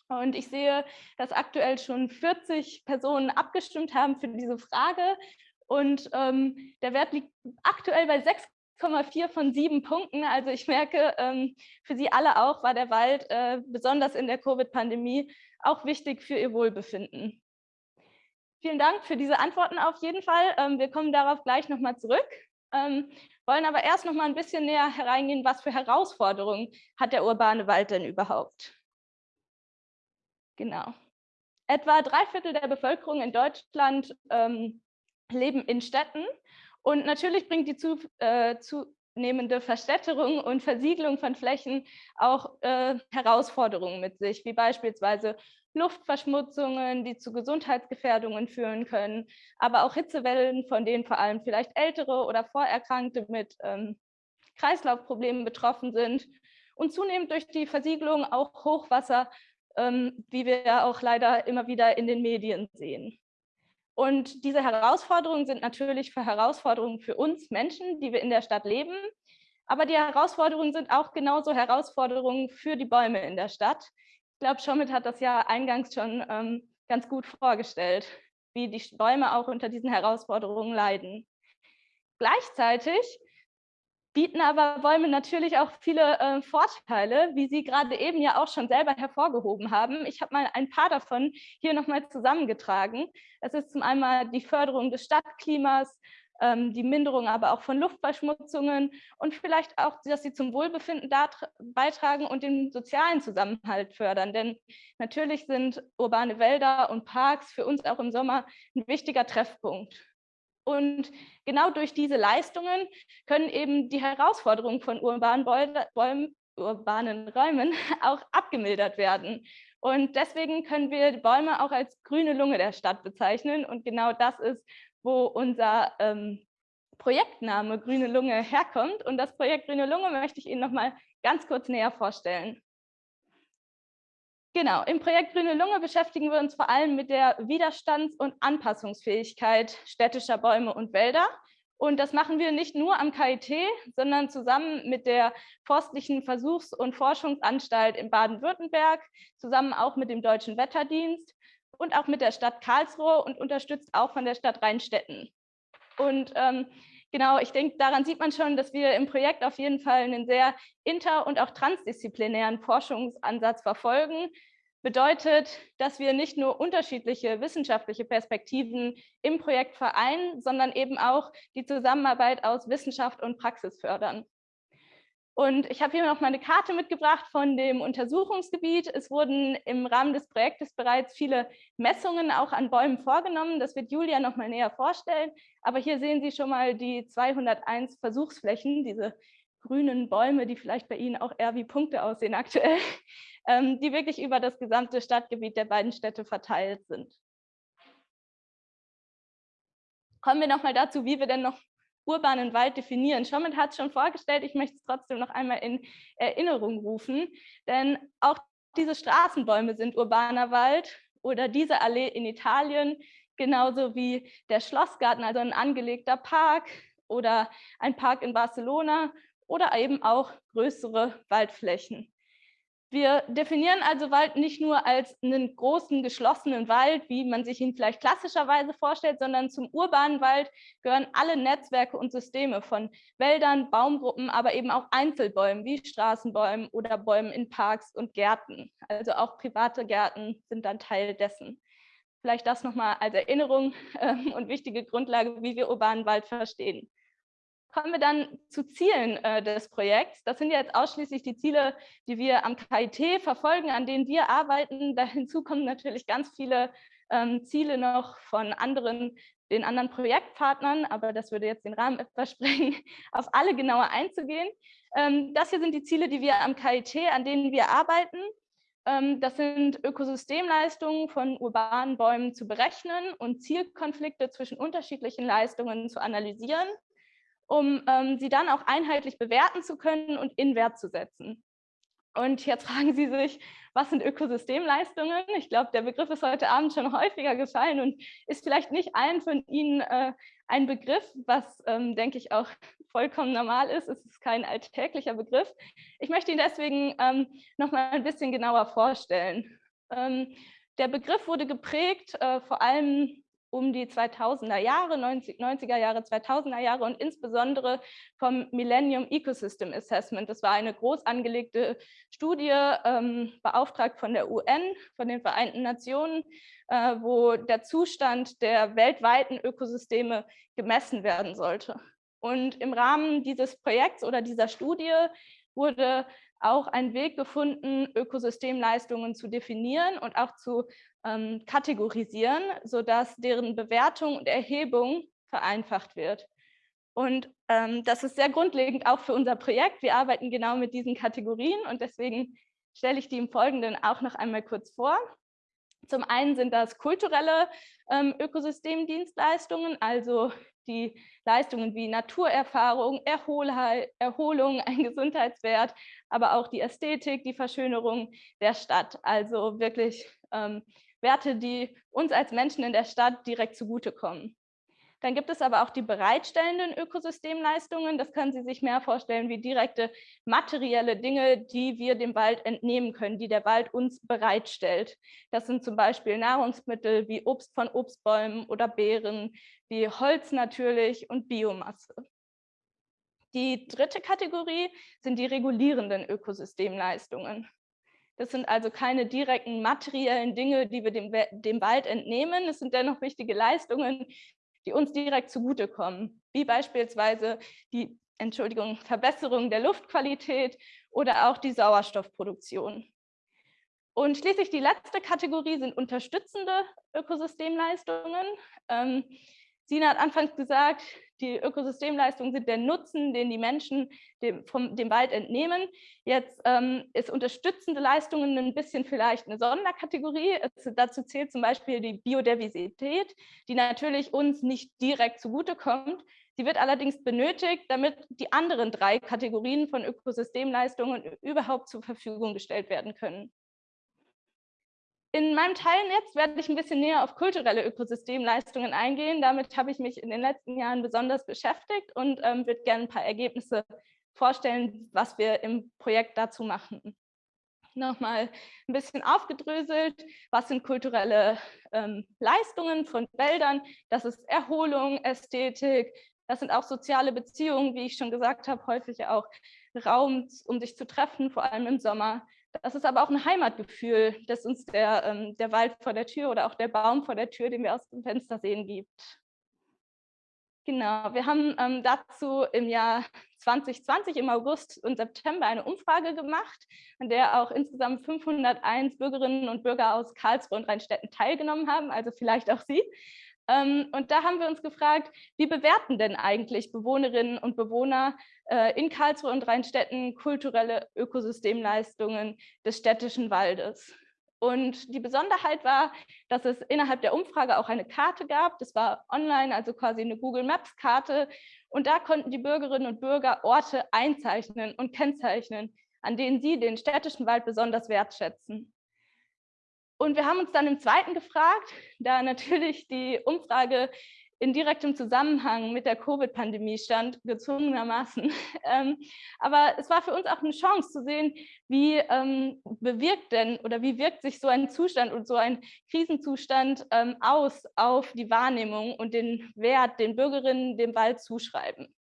[SPEAKER 6] Und ich sehe, dass aktuell schon 40 Personen abgestimmt haben für diese Frage. Und ähm, der Wert liegt aktuell bei 6,4 von 7 Punkten. Also ich merke, ähm, für Sie alle auch war der Wald äh, besonders in der Covid-Pandemie auch wichtig für Ihr Wohlbefinden. Vielen Dank für diese Antworten auf jeden Fall. Ähm, wir kommen darauf gleich nochmal zurück. Ähm, wollen aber erst noch mal ein bisschen näher hereingehen, was für Herausforderungen hat der urbane Wald denn überhaupt? Genau. Etwa drei Viertel der Bevölkerung in Deutschland leben in Städten. Und natürlich bringt die zu, äh, zunehmende Verstädterung und Versiegelung von Flächen auch äh, Herausforderungen mit sich, wie beispielsweise Luftverschmutzungen, die zu Gesundheitsgefährdungen führen können, aber auch Hitzewellen, von denen vor allem vielleicht Ältere oder Vorerkrankte mit ähm, Kreislaufproblemen betroffen sind und zunehmend durch die Versiegelung auch Hochwasser ähm, wie wir auch leider immer wieder in den Medien sehen. Und diese Herausforderungen sind natürlich für Herausforderungen für uns Menschen, die wir in der Stadt leben. Aber die Herausforderungen sind auch genauso Herausforderungen für die Bäume in der Stadt. Ich glaube, Schomit hat das ja eingangs schon ähm, ganz gut vorgestellt, wie die Bäume auch unter diesen Herausforderungen leiden. Gleichzeitig bieten aber Bäume natürlich auch viele äh, Vorteile, wie Sie gerade eben ja auch schon selber hervorgehoben haben. Ich habe mal ein paar davon hier nochmal zusammengetragen. Es ist zum einen die Förderung des Stadtklimas, ähm, die Minderung aber auch von Luftverschmutzungen und vielleicht auch, dass sie zum Wohlbefinden beitragen und den sozialen Zusammenhalt fördern. Denn natürlich sind urbane Wälder und Parks für uns auch im Sommer ein wichtiger Treffpunkt. Und genau durch diese Leistungen können eben die Herausforderungen von urbanen, Bäumen, urbanen Räumen auch abgemildert werden. Und deswegen können wir Bäume auch als grüne Lunge der Stadt bezeichnen. Und genau das ist, wo unser ähm, Projektname Grüne Lunge herkommt. Und das Projekt Grüne Lunge möchte ich Ihnen noch mal ganz kurz näher vorstellen. Genau, im Projekt Grüne Lunge beschäftigen wir uns vor allem mit der Widerstands- und Anpassungsfähigkeit städtischer Bäume und Wälder. Und das machen wir nicht nur am KIT, sondern zusammen mit der Forstlichen Versuchs- und Forschungsanstalt in Baden-Württemberg, zusammen auch mit dem Deutschen Wetterdienst und auch mit der Stadt Karlsruhe und unterstützt auch von der Stadt Rheinstetten. Und ähm, genau, ich denke, daran sieht man schon, dass wir im Projekt auf jeden Fall einen sehr inter- und auch transdisziplinären Forschungsansatz verfolgen, bedeutet, dass wir nicht nur unterschiedliche wissenschaftliche Perspektiven im Projekt vereinen, sondern eben auch die Zusammenarbeit aus Wissenschaft und Praxis fördern. Und ich habe hier noch mal eine Karte mitgebracht von dem Untersuchungsgebiet. Es wurden im Rahmen des Projektes bereits viele Messungen auch an Bäumen vorgenommen. Das wird Julia noch mal näher vorstellen. Aber hier sehen Sie schon mal die 201 Versuchsflächen, diese grünen Bäume, die vielleicht bei Ihnen auch eher wie Punkte aussehen aktuell ähm, die wirklich über das gesamte Stadtgebiet der beiden Städte verteilt sind. Kommen wir nochmal dazu, wie wir denn noch urbanen Wald definieren. Schommet hat es schon vorgestellt, ich möchte es trotzdem noch einmal in Erinnerung rufen, denn auch diese Straßenbäume sind urbaner Wald oder diese Allee in Italien, genauso wie der Schlossgarten, also ein angelegter Park oder ein Park in Barcelona oder eben auch größere Waldflächen. Wir definieren also Wald nicht nur als einen großen geschlossenen Wald, wie man sich ihn vielleicht klassischerweise vorstellt, sondern zum urbanen Wald gehören alle Netzwerke und Systeme von Wäldern, Baumgruppen, aber eben auch Einzelbäumen wie Straßenbäumen oder Bäumen in Parks und Gärten. Also auch private Gärten sind dann Teil dessen. Vielleicht das nochmal als Erinnerung äh, und wichtige Grundlage, wie wir urbanen Wald verstehen kommen wir dann zu Zielen äh, des Projekts. Das sind jetzt ausschließlich die Ziele, die wir am KIT verfolgen, an denen wir arbeiten. Da hinzu kommen natürlich ganz viele ähm, Ziele noch von anderen, den anderen Projektpartnern, aber das würde jetzt den Rahmen etwas sprengen, auf alle genauer einzugehen. Ähm, das hier sind die Ziele, die wir am KIT, an denen wir arbeiten. Ähm, das sind Ökosystemleistungen von urbanen Bäumen zu berechnen und Zielkonflikte zwischen unterschiedlichen Leistungen zu analysieren um ähm, sie dann auch einheitlich bewerten zu können und in Wert zu setzen. Und jetzt fragen Sie sich, was sind Ökosystemleistungen? Ich glaube, der Begriff ist heute Abend schon häufiger gefallen und ist vielleicht nicht allen von Ihnen äh, ein Begriff, was, ähm, denke ich, auch vollkommen normal ist. Es ist kein alltäglicher Begriff. Ich möchte ihn deswegen ähm, noch mal ein bisschen genauer vorstellen. Ähm, der Begriff wurde geprägt äh, vor allem um die 2000er Jahre, 90, er Jahre, 2000er Jahre und insbesondere vom Millennium Ecosystem Assessment. Das war eine groß angelegte Studie, ähm, beauftragt von der UN, von den Vereinten Nationen, äh, wo der Zustand der weltweiten Ökosysteme gemessen werden sollte. Und im Rahmen dieses Projekts oder dieser Studie wurde auch ein Weg gefunden, Ökosystemleistungen zu definieren und auch zu ähm, kategorisieren, sodass deren Bewertung und Erhebung vereinfacht wird. Und ähm, das ist sehr grundlegend auch für unser Projekt. Wir arbeiten genau mit diesen Kategorien und deswegen stelle ich die im Folgenden auch noch einmal kurz vor. Zum einen sind das kulturelle ähm, Ökosystemdienstleistungen, also die Leistungen wie Naturerfahrung, Erholung, ein Gesundheitswert, aber auch die Ästhetik, die Verschönerung der Stadt. Also wirklich ähm, Werte, die uns als Menschen in der Stadt direkt zugutekommen. Dann gibt es aber auch die bereitstellenden Ökosystemleistungen. Das können Sie sich mehr vorstellen wie direkte materielle Dinge, die wir dem Wald entnehmen können, die der Wald uns bereitstellt. Das sind zum Beispiel Nahrungsmittel wie Obst von Obstbäumen oder Beeren, wie Holz natürlich und Biomasse. Die dritte Kategorie sind die regulierenden Ökosystemleistungen. Das sind also keine direkten materiellen Dinge, die wir dem, dem Wald entnehmen. Es sind dennoch wichtige Leistungen, die uns direkt zugutekommen, wie beispielsweise die Entschuldigung, Verbesserung der Luftqualität oder auch die Sauerstoffproduktion. Und schließlich die letzte Kategorie sind unterstützende Ökosystemleistungen. Ähm, Sina hat anfangs gesagt, die Ökosystemleistungen sind der Nutzen, den die Menschen dem, vom, dem Wald entnehmen. Jetzt ähm, ist unterstützende Leistungen ein bisschen vielleicht eine Sonderkategorie. Es, dazu zählt zum Beispiel die Biodiversität, die natürlich uns nicht direkt zugutekommt. Sie wird allerdings benötigt, damit die anderen drei Kategorien von Ökosystemleistungen überhaupt zur Verfügung gestellt werden können. In meinem Teil jetzt werde ich ein bisschen näher auf kulturelle Ökosystemleistungen eingehen. Damit habe ich mich in den letzten Jahren besonders beschäftigt und ähm, würde gerne ein paar Ergebnisse vorstellen, was wir im Projekt dazu machen. Nochmal ein bisschen aufgedröselt, was sind kulturelle ähm, Leistungen von Wäldern? Das ist Erholung, Ästhetik, das sind auch soziale Beziehungen, wie ich schon gesagt habe, häufig auch Raum, um sich zu treffen, vor allem im Sommer. Das ist aber auch ein Heimatgefühl, das uns der, ähm, der Wald vor der Tür oder auch der Baum vor der Tür, den wir aus dem Fenster sehen, gibt. Genau, wir haben ähm, dazu im Jahr 2020 im August und September eine Umfrage gemacht, an der auch insgesamt 501 Bürgerinnen und Bürger aus Karlsruhe und Rheinstetten teilgenommen haben, also vielleicht auch Sie. Ähm, und da haben wir uns gefragt, wie bewerten denn eigentlich Bewohnerinnen und Bewohner äh, in Karlsruhe und Rheinstetten kulturelle Ökosystemleistungen des städtischen Waldes? Und die Besonderheit war, dass es innerhalb der Umfrage auch eine Karte gab. Das war online, also quasi eine Google Maps Karte. Und da konnten die Bürgerinnen und Bürger Orte einzeichnen und kennzeichnen, an denen sie den städtischen Wald besonders wertschätzen. Und wir haben uns dann im zweiten gefragt, da natürlich die Umfrage in direktem Zusammenhang mit der Covid-Pandemie stand, gezwungenermaßen. Ähm, aber es war für uns auch eine Chance zu sehen, wie ähm, bewirkt denn oder wie wirkt sich so ein Zustand und so ein Krisenzustand ähm, aus auf die Wahrnehmung und den Wert, den Bürgerinnen dem Wald zuschreiben.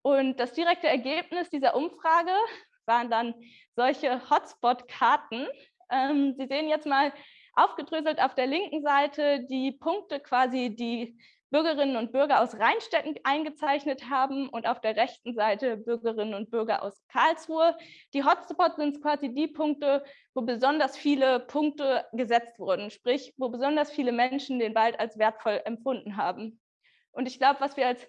[SPEAKER 6] Und das direkte Ergebnis dieser Umfrage waren dann solche Hotspot-Karten, ähm, Sie sehen jetzt mal aufgedröselt auf der linken Seite die Punkte quasi, die Bürgerinnen und Bürger aus Rheinstetten eingezeichnet haben und auf der rechten Seite Bürgerinnen und Bürger aus Karlsruhe. Die Hotspots sind quasi die Punkte, wo besonders viele Punkte gesetzt wurden, sprich, wo besonders viele Menschen den Wald als wertvoll empfunden haben. Und ich glaube, was wir als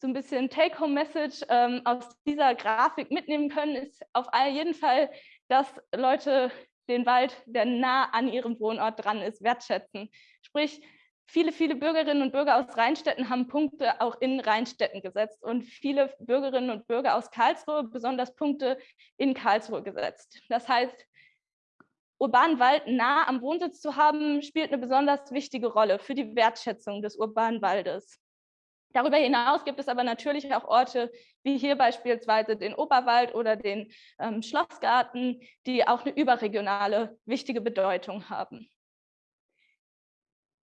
[SPEAKER 6] so ein bisschen Take-Home-Message ähm, aus dieser Grafik mitnehmen können, ist auf jeden Fall, dass Leute den Wald, der nah an ihrem Wohnort dran ist, wertschätzen. Sprich, viele, viele Bürgerinnen und Bürger aus Rheinstädten haben Punkte auch in Rheinstädten gesetzt und viele Bürgerinnen und Bürger aus Karlsruhe besonders Punkte in Karlsruhe gesetzt. Das heißt, urbanen Wald nah am Wohnsitz zu haben, spielt eine besonders wichtige Rolle für die Wertschätzung des urbanen Waldes. Darüber hinaus gibt es aber natürlich auch Orte wie hier beispielsweise den Oberwald oder den ähm, Schlossgarten, die auch eine überregionale wichtige Bedeutung haben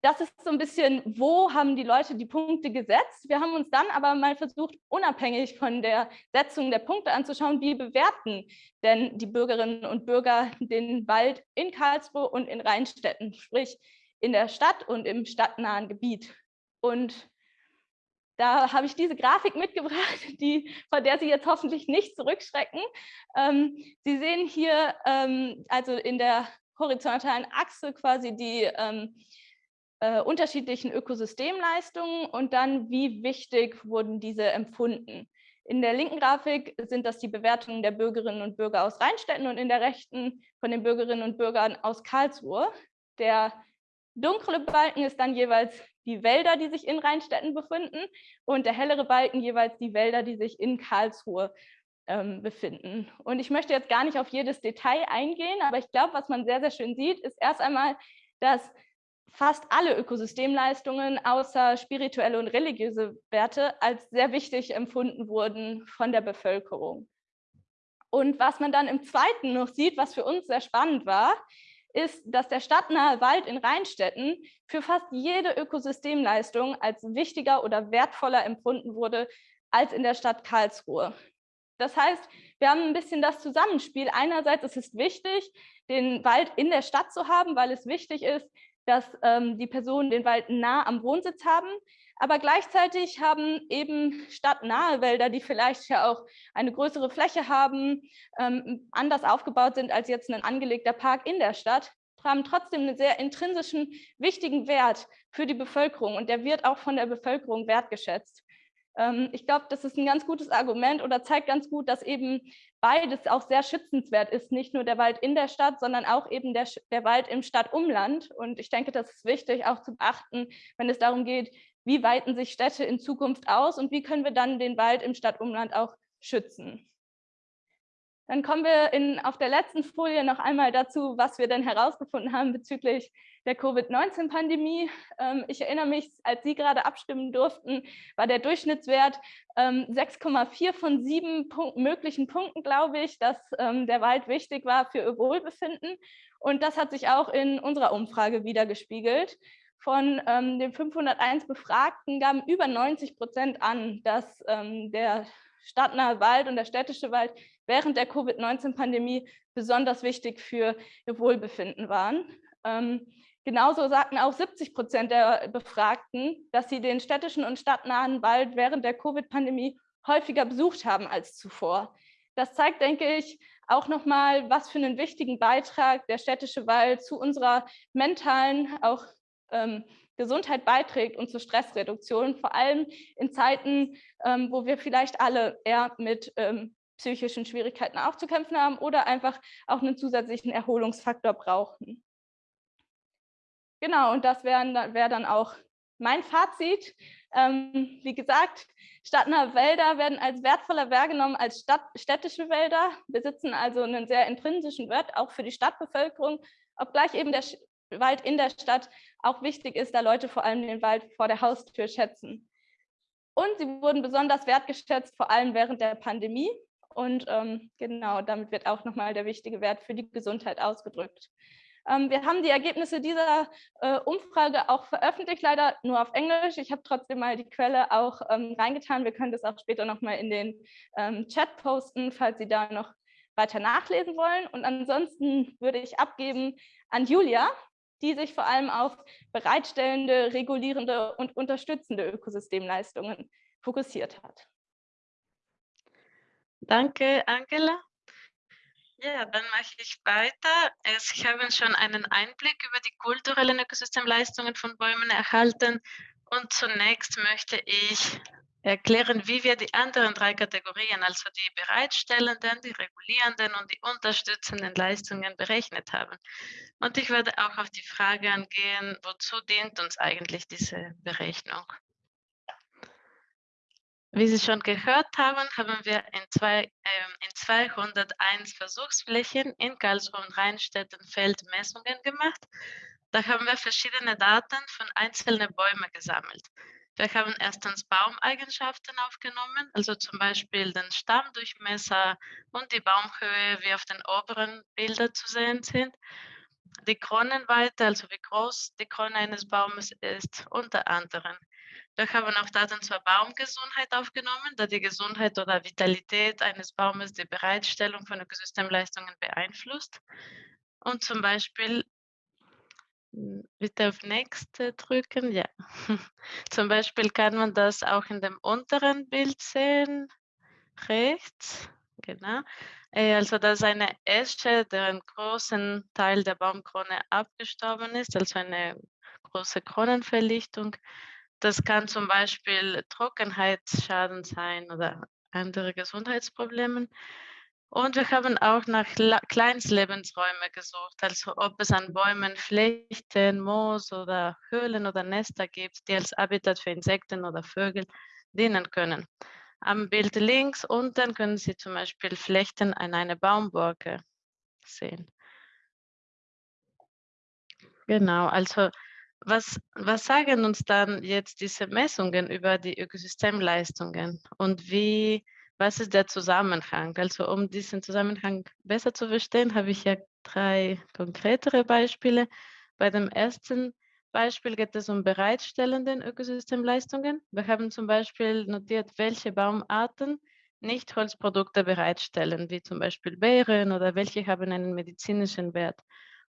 [SPEAKER 6] das ist so ein bisschen, wo haben die Leute die Punkte gesetzt. Wir haben uns dann aber mal versucht, unabhängig von der Setzung der Punkte anzuschauen, wie bewerten denn die Bürgerinnen und Bürger den Wald in Karlsruhe und in Rheinstädten, sprich in der Stadt und im stadtnahen Gebiet. Und da habe ich diese Grafik mitgebracht, die, von der Sie jetzt hoffentlich nicht zurückschrecken. Ähm, Sie sehen hier ähm, also in der horizontalen Achse quasi die ähm, äh, unterschiedlichen Ökosystemleistungen und dann, wie wichtig wurden diese empfunden. In der linken Grafik sind das die Bewertungen der Bürgerinnen und Bürger aus Rheinstädten und in der rechten von den Bürgerinnen und Bürgern aus Karlsruhe. Der dunkle Balken ist dann jeweils die Wälder, die sich in Rheinstädten befinden und der hellere Balken jeweils die Wälder, die sich in Karlsruhe ähm, befinden. Und ich möchte jetzt gar nicht auf jedes Detail eingehen, aber ich glaube, was man sehr, sehr schön sieht, ist erst einmal, dass fast alle Ökosystemleistungen außer spirituelle und religiöse Werte als sehr wichtig empfunden wurden von der Bevölkerung. Und was man dann im zweiten noch sieht, was für uns sehr spannend war, ist, dass der stadtnahe Wald in Rheinstetten für fast jede Ökosystemleistung als wichtiger oder wertvoller empfunden wurde als in der Stadt Karlsruhe. Das heißt, wir haben ein bisschen das Zusammenspiel. Einerseits ist es wichtig, den Wald in der Stadt zu haben, weil es wichtig ist, dass ähm, die Personen den Wald nah am Wohnsitz haben. Aber gleichzeitig haben eben stadtnahe Wälder, die vielleicht ja auch eine größere Fläche haben, ähm, anders aufgebaut sind als jetzt ein angelegter Park in der Stadt, haben trotzdem einen sehr intrinsischen, wichtigen Wert für die Bevölkerung und der wird auch von der Bevölkerung wertgeschätzt. Ähm, ich glaube, das ist ein ganz gutes Argument oder zeigt ganz gut, dass eben beides auch sehr schützenswert ist. Nicht nur der Wald in der Stadt, sondern auch eben der, der Wald im Stadtumland. Und ich denke, das ist wichtig auch zu beachten, wenn es darum geht, wie weiten sich Städte in Zukunft aus und wie können wir dann den Wald im Stadtumland auch schützen. Dann kommen wir in, auf der letzten Folie noch einmal dazu, was wir denn herausgefunden haben bezüglich der Covid-19-Pandemie. Ähm, ich erinnere mich, als Sie gerade abstimmen durften, war der Durchschnittswert 6,4 ähm, von sieben Punkt, möglichen Punkten, glaube ich, dass ähm, der Wald wichtig war für Ihr Wohlbefinden. Und das hat sich auch in unserer Umfrage wiedergespiegelt. Von den 501 Befragten gaben über 90 Prozent an, dass der stadtnahe Wald und der städtische Wald während der Covid-19-Pandemie besonders wichtig für ihr Wohlbefinden waren. Ähm, genauso sagten auch 70 Prozent der Befragten, dass sie den städtischen und stadtnahen Wald während der Covid-Pandemie häufiger besucht haben als zuvor. Das zeigt, denke ich, auch nochmal, was für einen wichtigen Beitrag der städtische Wald zu unserer mentalen, auch ähm, Gesundheit beiträgt und zur Stressreduktion, vor allem in Zeiten, ähm, wo wir vielleicht alle eher mit ähm, psychischen Schwierigkeiten auch zu kämpfen haben oder einfach auch einen zusätzlichen Erholungsfaktor brauchen. Genau, und das wäre wär dann auch mein Fazit. Ähm, wie gesagt, stadtnahe Wälder werden als wertvoller wahrgenommen als Stadt, städtische Wälder, besitzen also einen sehr intrinsischen Wert, auch für die Stadtbevölkerung, obgleich eben der Wald in der Stadt auch wichtig ist, da Leute vor allem den Wald vor der Haustür schätzen. Und sie wurden besonders wertgeschätzt, vor allem während der Pandemie. Und ähm, genau, damit wird auch nochmal der wichtige Wert für die Gesundheit ausgedrückt. Ähm, wir haben die Ergebnisse dieser äh, Umfrage auch veröffentlicht, leider nur auf Englisch. Ich habe trotzdem mal die Quelle auch ähm, reingetan. Wir können das auch später nochmal in den ähm, Chat posten, falls Sie da noch weiter nachlesen wollen. Und ansonsten würde ich abgeben an Julia, die sich vor allem auf bereitstellende, regulierende und unterstützende Ökosystemleistungen fokussiert hat.
[SPEAKER 5] Danke, Angela. Ja, dann mache ich weiter. Sie haben schon einen Einblick über die kulturellen Ökosystemleistungen von Bäumen erhalten. Und zunächst möchte ich erklären, wie wir die anderen drei Kategorien, also die bereitstellenden, die regulierenden und die unterstützenden Leistungen berechnet haben. Und ich werde auch auf die Frage angehen, wozu dient uns eigentlich diese Berechnung. Wie Sie schon gehört haben, haben wir in, zwei, äh, in 201 Versuchsflächen in Karlsruhe und Rheinstetten Feldmessungen gemacht. Da haben wir verschiedene Daten von einzelnen Bäumen gesammelt. Wir haben erstens Baumeigenschaften aufgenommen, also zum Beispiel den Stammdurchmesser und die Baumhöhe, wie auf den oberen Bildern zu sehen sind. Die Kronenweite, also wie groß die Krone eines Baumes ist, unter anderem. Wir haben auch Daten zur Baumgesundheit aufgenommen, da die Gesundheit oder Vitalität eines Baumes die Bereitstellung von Ökosystemleistungen beeinflusst. Und zum Beispiel hm, bitte auf Nächste drücken. Ja. Zum Beispiel kann man das auch in dem unteren Bild sehen. Rechts. Genau. Äh, also das ist eine Esche, deren großen Teil der Baumkrone abgestorben ist, also eine große Kronenverlichtung. Das kann zum Beispiel Trockenheitsschaden sein oder andere Gesundheitsprobleme. Und wir haben auch nach Kleinstlebensräumen gesucht, also ob es an Bäumen Flechten, Moos oder Höhlen oder Nester gibt, die als Habitat für Insekten oder Vögel dienen können. Am Bild links unten können Sie zum Beispiel Flechten an einer Baumborke sehen. Genau, also was, was sagen uns dann jetzt diese Messungen über die Ökosystemleistungen und wie was ist der Zusammenhang? Also um diesen Zusammenhang besser zu verstehen, habe ich ja drei konkretere Beispiele. Bei dem ersten Beispiel geht es um bereitstellenden Ökosystemleistungen. Wir haben zum Beispiel notiert, welche Baumarten nicht Holzprodukte bereitstellen, wie zum Beispiel Beeren oder welche haben einen medizinischen Wert.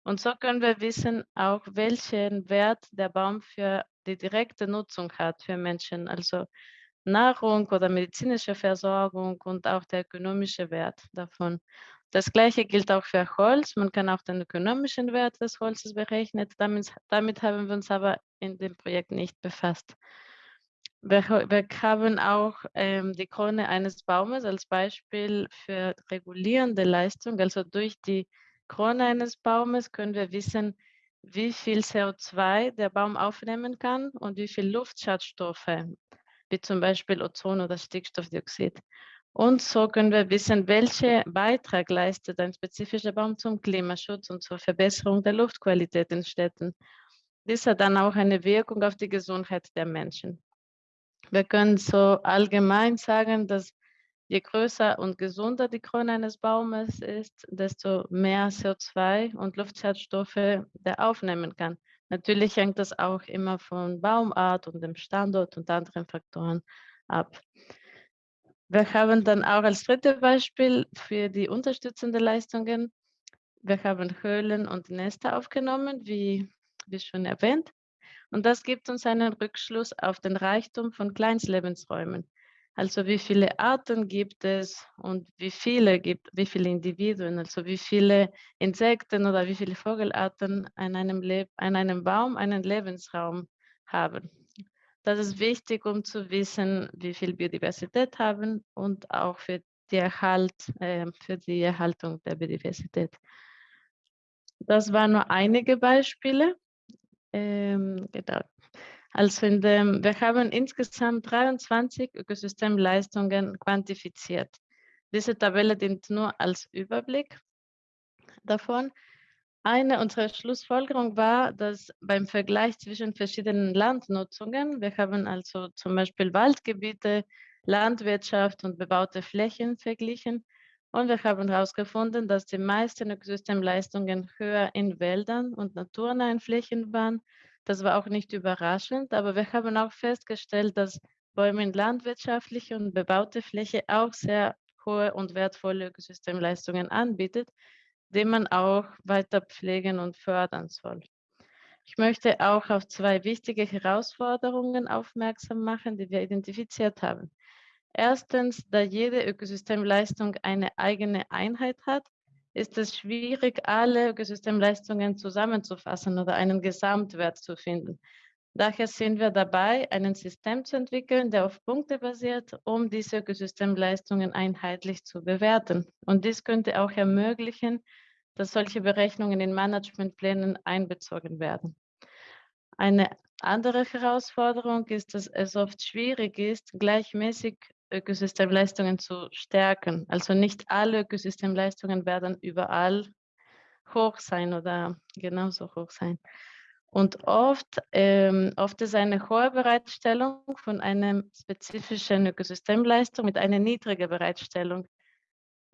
[SPEAKER 5] Und so können wir wissen auch, welchen Wert der Baum für die direkte Nutzung hat für Menschen. Also Nahrung oder medizinische Versorgung und auch der ökonomische Wert davon. Das gleiche gilt auch für Holz. Man kann auch den ökonomischen Wert des Holzes berechnen. Damit, damit haben wir uns aber in dem Projekt nicht befasst. Wir, wir haben auch ähm, die Krone eines Baumes als Beispiel für regulierende Leistung. Also durch die Krone eines Baumes können wir wissen, wie viel CO2 der Baum aufnehmen kann und wie viel Luftschadstoffe wie zum Beispiel Ozon oder Stickstoffdioxid. Und so können wir wissen, welchen Beitrag leistet ein spezifischer Baum zum Klimaschutz und zur Verbesserung der Luftqualität in Städten. Dies hat dann auch eine Wirkung auf die Gesundheit der Menschen. Wir können so allgemein sagen, dass je größer und gesunder die Krone eines Baumes ist, desto mehr CO2 und Luftschadstoffe der aufnehmen kann. Natürlich hängt das auch immer von Baumart und dem Standort und anderen Faktoren ab. Wir haben dann auch als drittes Beispiel für die unterstützenden Leistungen, wir haben Höhlen und Nester aufgenommen, wie, wie schon erwähnt. Und das gibt uns einen Rückschluss auf den Reichtum von Kleinstlebensräumen. Also wie viele Arten gibt es und wie viele gibt, wie viele Individuen, also wie viele Insekten oder wie viele Vogelarten an einem, an einem Baum einen Lebensraum haben. Das ist wichtig, um zu wissen, wie viel Biodiversität haben und auch für die, Erhalt, äh, für die Erhaltung der Biodiversität. Das waren nur einige Beispiele. Ähm, genau. Also in dem, wir haben insgesamt 23 Ökosystemleistungen quantifiziert. Diese Tabelle dient nur als Überblick davon. Eine unserer Schlussfolgerungen war, dass beim Vergleich zwischen verschiedenen Landnutzungen, wir haben also zum Beispiel Waldgebiete, Landwirtschaft und bebaute Flächen verglichen und wir haben herausgefunden, dass die meisten Ökosystemleistungen höher in Wäldern und naturnahen Flächen waren das war auch nicht überraschend, aber wir haben auch festgestellt, dass Bäume in landwirtschaftliche und bebaute Fläche auch sehr hohe und wertvolle Ökosystemleistungen anbietet, die man auch weiter pflegen und fördern soll. Ich möchte auch auf zwei wichtige Herausforderungen aufmerksam machen, die wir identifiziert haben. Erstens, da jede Ökosystemleistung eine eigene Einheit hat, ist es schwierig, alle Ökosystemleistungen zusammenzufassen oder einen Gesamtwert zu finden. Daher sind wir dabei, ein System zu entwickeln, der auf Punkte basiert, um diese Ökosystemleistungen einheitlich zu bewerten. Und dies könnte auch ermöglichen, dass solche Berechnungen in Managementplänen einbezogen werden. Eine andere Herausforderung ist, dass es oft schwierig ist, gleichmäßig Ökosystemleistungen zu stärken. Also nicht alle Ökosystemleistungen werden überall hoch sein oder genauso hoch sein. Und oft, ähm, oft ist eine hohe Bereitstellung von einer spezifischen Ökosystemleistung mit einer niedrigen Bereitstellung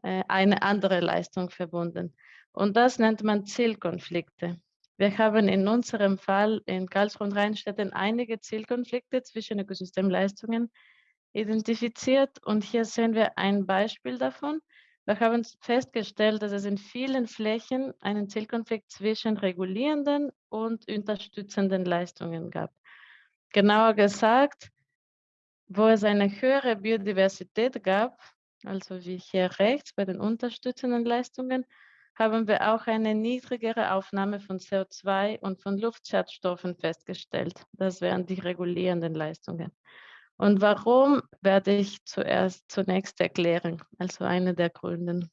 [SPEAKER 5] äh, eine andere Leistung verbunden. Und das nennt man Zielkonflikte. Wir haben in unserem Fall in Karlsruhe und Rheinstetten einige Zielkonflikte zwischen Ökosystemleistungen identifiziert und hier sehen wir ein Beispiel davon. Wir haben festgestellt, dass es in vielen Flächen einen Zielkonflikt zwischen regulierenden und unterstützenden Leistungen gab. Genauer gesagt, wo es eine höhere Biodiversität gab, also wie hier rechts bei den unterstützenden Leistungen, haben wir auch eine niedrigere Aufnahme von CO2 und von Luftschadstoffen festgestellt. Das wären die regulierenden Leistungen. Und warum werde ich zuerst zunächst erklären, also eine der Gründe.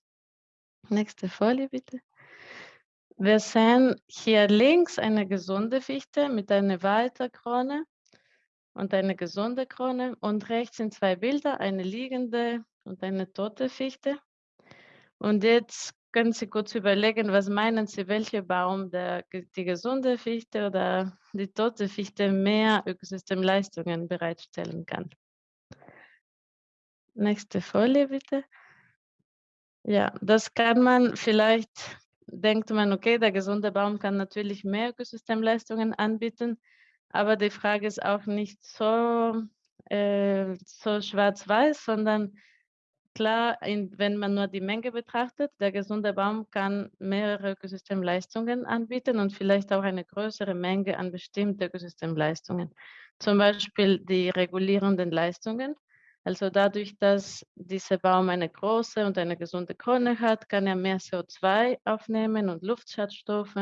[SPEAKER 5] Nächste Folie bitte. Wir sehen hier links eine gesunde Fichte mit einer Weiterkrone und eine gesunde Krone und rechts sind zwei Bilder, eine liegende und eine tote Fichte. Und jetzt können Sie kurz überlegen, was meinen Sie, welcher Baum der, die gesunde Fichte oder die tote Fichte mehr Ökosystemleistungen bereitstellen kann. Nächste Folie bitte. Ja, das kann man vielleicht, denkt man, okay, der gesunde Baum kann natürlich mehr Ökosystemleistungen anbieten, aber die Frage ist auch nicht so, äh, so schwarz-weiß, sondern Klar, in, wenn man nur die Menge betrachtet, der gesunde Baum kann mehrere Ökosystemleistungen anbieten und vielleicht auch eine größere Menge an bestimmten Ökosystemleistungen. Zum Beispiel die regulierenden Leistungen. Also dadurch, dass dieser Baum eine große und eine gesunde Krone hat, kann er mehr CO2 aufnehmen und Luftschadstoffe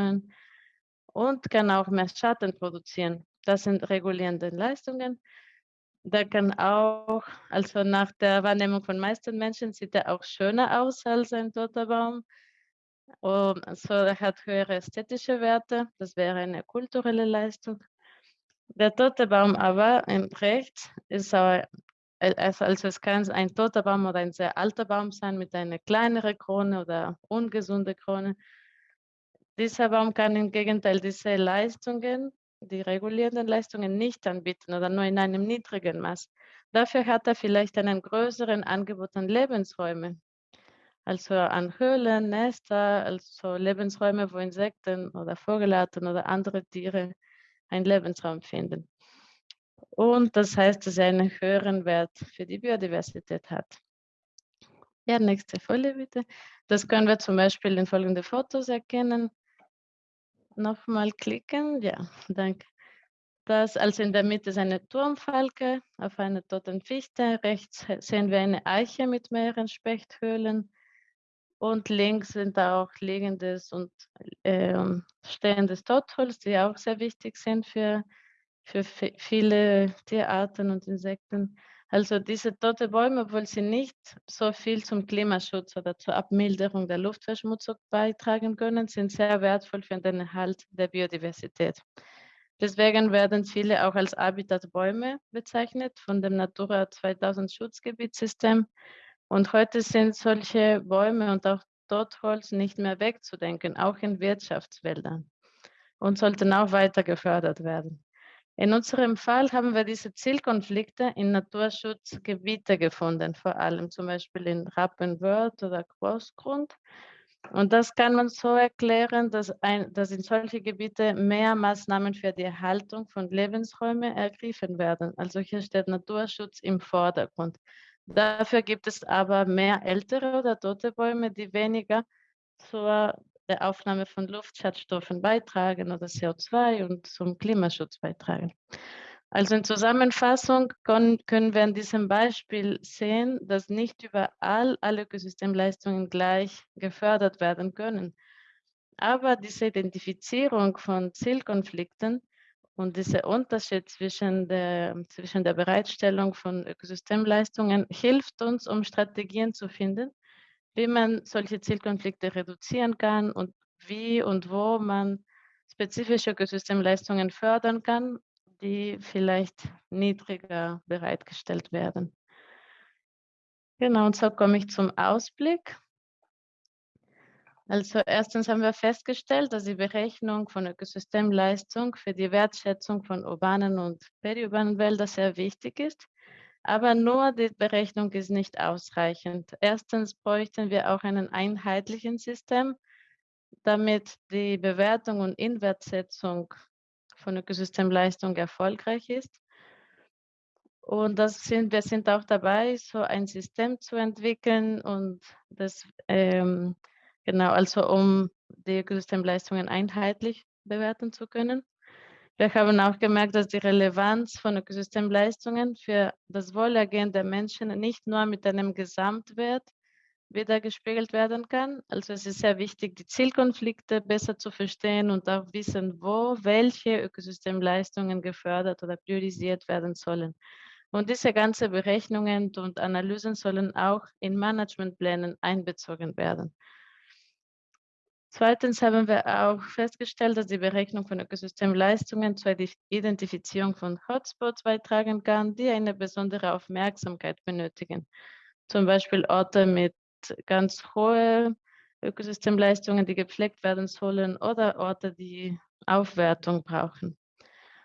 [SPEAKER 5] und kann auch mehr Schatten produzieren. Das sind regulierende Leistungen der kann auch, also nach der Wahrnehmung von meisten Menschen, sieht er auch schöner aus als ein toter Baum. Und also er hat höhere ästhetische Werte, das wäre eine kulturelle Leistung. Der tote Baum aber im rechts ist auch, also, also es kann ein toter Baum oder ein sehr alter Baum sein mit einer kleineren Krone oder ungesunde Krone. Dieser Baum kann im Gegenteil diese Leistungen die regulierenden Leistungen nicht anbieten oder nur in einem niedrigen Maß. Dafür hat er vielleicht einen größeren Angebot an Lebensräumen, also an Höhlen, Nester, also Lebensräume, wo Insekten oder Vogelarten oder andere Tiere einen Lebensraum finden. Und das heißt, dass er einen höheren Wert für die Biodiversität hat. Ja, nächste Folie bitte. Das können wir zum Beispiel in folgenden Fotos erkennen nochmal klicken. Ja, danke. Das also in der Mitte ist eine Turmfalke auf einer toten Fichte. Rechts sehen wir eine Eiche mit mehreren Spechthöhlen. Und links sind auch liegendes und äh, stehendes Totholz, die auch sehr wichtig sind für, für viele Tierarten und Insekten. Also diese tote Bäume, obwohl sie nicht so viel zum Klimaschutz oder zur Abmilderung der Luftverschmutzung beitragen können, sind sehr wertvoll für den Erhalt der Biodiversität. Deswegen werden viele auch als Habitatbäume bezeichnet von dem Natura 2000 Schutzgebietssystem. Und heute sind solche Bäume und auch Totholz nicht mehr wegzudenken, auch in Wirtschaftswäldern und sollten auch weiter gefördert werden. In unserem Fall haben wir diese Zielkonflikte in Naturschutzgebiete gefunden, vor allem zum Beispiel in Rappenwörth oder Großgrund. Und das kann man so erklären, dass, ein, dass in solche Gebiete mehr Maßnahmen für die Erhaltung von Lebensräumen ergriffen werden. Also hier steht Naturschutz im Vordergrund. Dafür gibt es aber mehr ältere oder tote Bäume, die weniger zur der Aufnahme von Luftschadstoffen beitragen oder CO2 und zum Klimaschutz beitragen. Also in Zusammenfassung können, wir an diesem Beispiel sehen, dass nicht überall alle Ökosystemleistungen gleich gefördert werden können. Aber diese Identifizierung von Zielkonflikten Und dieser Unterschied zwischen der, zwischen der Bereitstellung von Ökosystemleistungen hilft uns, um Strategien zu finden, wie man solche Zielkonflikte reduzieren kann und wie und wo man spezifische Ökosystemleistungen fördern kann, die vielleicht niedriger bereitgestellt werden. Genau, und so komme ich zum Ausblick. Also erstens haben wir festgestellt, dass die Berechnung von Ökosystemleistung für die Wertschätzung von urbanen und periurbanen Wäldern sehr wichtig ist. Aber nur die Berechnung ist nicht ausreichend. Erstens bräuchten wir auch einen einheitlichen System, damit die Bewertung und Inwertsetzung von Ökosystemleistung erfolgreich ist. Und das sind, wir sind auch dabei, so ein System zu entwickeln und das ähm, Genau, also um die Ökosystemleistungen einheitlich bewerten zu können. Wir haben auch gemerkt, dass die Relevanz von Ökosystemleistungen für das Wohlergehen der Menschen nicht nur mit einem Gesamtwert wiedergespiegelt werden kann. Also es ist sehr wichtig, die Zielkonflikte besser zu verstehen und auch wissen, wo welche Ökosystemleistungen gefördert oder priorisiert werden sollen. Und diese ganzen Berechnungen und Analysen sollen auch in Managementplänen einbezogen werden. Zweitens haben wir auch festgestellt, dass die Berechnung von Ökosystemleistungen zur Identifizierung von Hotspots beitragen kann, die eine besondere Aufmerksamkeit benötigen. Zum Beispiel Orte mit ganz hohen Ökosystemleistungen, die gepflegt werden sollen oder Orte, die Aufwertung brauchen.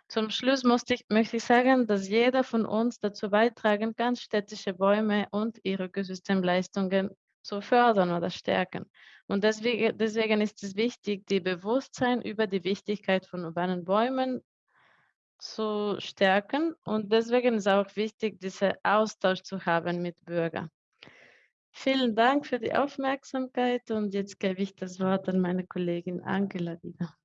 [SPEAKER 5] Zum Schluss ich, möchte ich sagen, dass jeder von uns dazu beitragen kann, städtische Bäume und ihre Ökosystemleistungen zu fördern oder stärken. Und deswegen, deswegen ist es wichtig, die Bewusstsein über die Wichtigkeit von urbanen Bäumen zu stärken. Und deswegen ist auch wichtig, diesen Austausch zu haben mit Bürgern. Vielen Dank für die Aufmerksamkeit und jetzt gebe ich das Wort an meine Kollegin Angela wieder.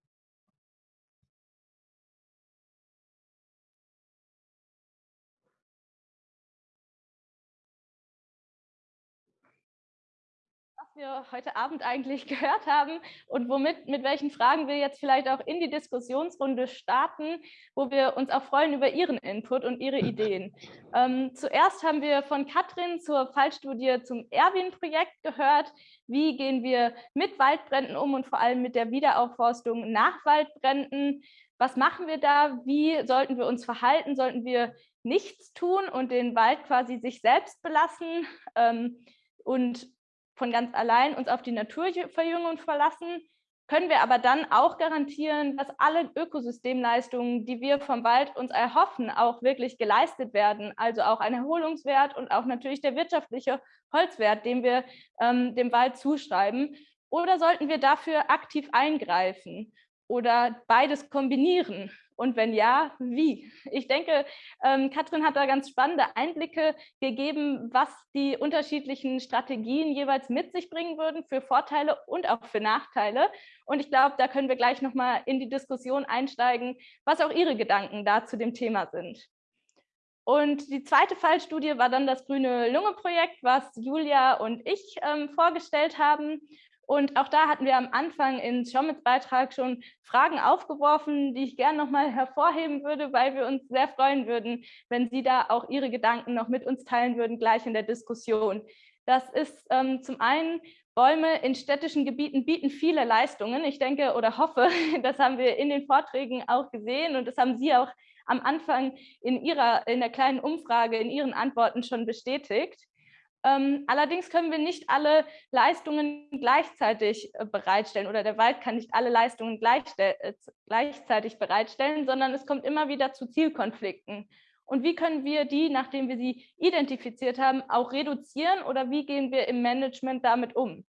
[SPEAKER 6] Wir heute Abend eigentlich gehört haben und womit, mit welchen Fragen wir jetzt vielleicht auch in die Diskussionsrunde starten, wo wir uns auch freuen über Ihren Input und Ihre Ideen. Ähm, zuerst haben wir von Katrin zur Fallstudie zum Erwin-Projekt gehört. Wie gehen wir mit Waldbränden um und vor allem mit der Wiederaufforstung nach Waldbränden? Was machen wir da? Wie sollten wir uns verhalten? Sollten wir nichts tun und den Wald quasi sich selbst belassen? Ähm, und von ganz allein uns auf die Naturverjüngung verlassen, können wir aber dann auch garantieren, dass alle Ökosystemleistungen, die wir vom Wald uns erhoffen, auch wirklich geleistet werden. Also auch ein Erholungswert und auch natürlich der wirtschaftliche Holzwert, den wir ähm, dem Wald zuschreiben. Oder sollten wir dafür aktiv eingreifen oder beides kombinieren? Und wenn ja, wie? Ich denke, ähm, Katrin hat da ganz spannende Einblicke gegeben, was die unterschiedlichen Strategien jeweils mit sich bringen würden für Vorteile und auch für Nachteile. Und ich glaube, da können wir gleich nochmal in die Diskussion einsteigen, was auch Ihre Gedanken da zu dem Thema sind. Und die zweite Fallstudie war dann das Grüne Lunge Projekt, was Julia und ich ähm, vorgestellt haben. Und auch da hatten wir am Anfang in Schomits Beitrag schon Fragen aufgeworfen, die ich gerne nochmal hervorheben würde, weil wir uns sehr freuen würden, wenn Sie da auch Ihre Gedanken noch mit uns teilen würden, gleich in der Diskussion. Das ist ähm, zum einen, Bäume in städtischen Gebieten bieten viele Leistungen. Ich denke oder hoffe, das haben wir in den Vorträgen auch gesehen und das haben Sie auch am Anfang in, Ihrer, in der kleinen Umfrage, in Ihren Antworten schon bestätigt. Ähm, allerdings können wir nicht alle Leistungen gleichzeitig äh, bereitstellen oder der Wald kann nicht alle Leistungen äh, gleichzeitig bereitstellen, sondern es kommt immer wieder zu Zielkonflikten. Und wie können wir die, nachdem wir sie identifiziert haben, auch reduzieren oder wie gehen wir im Management damit um?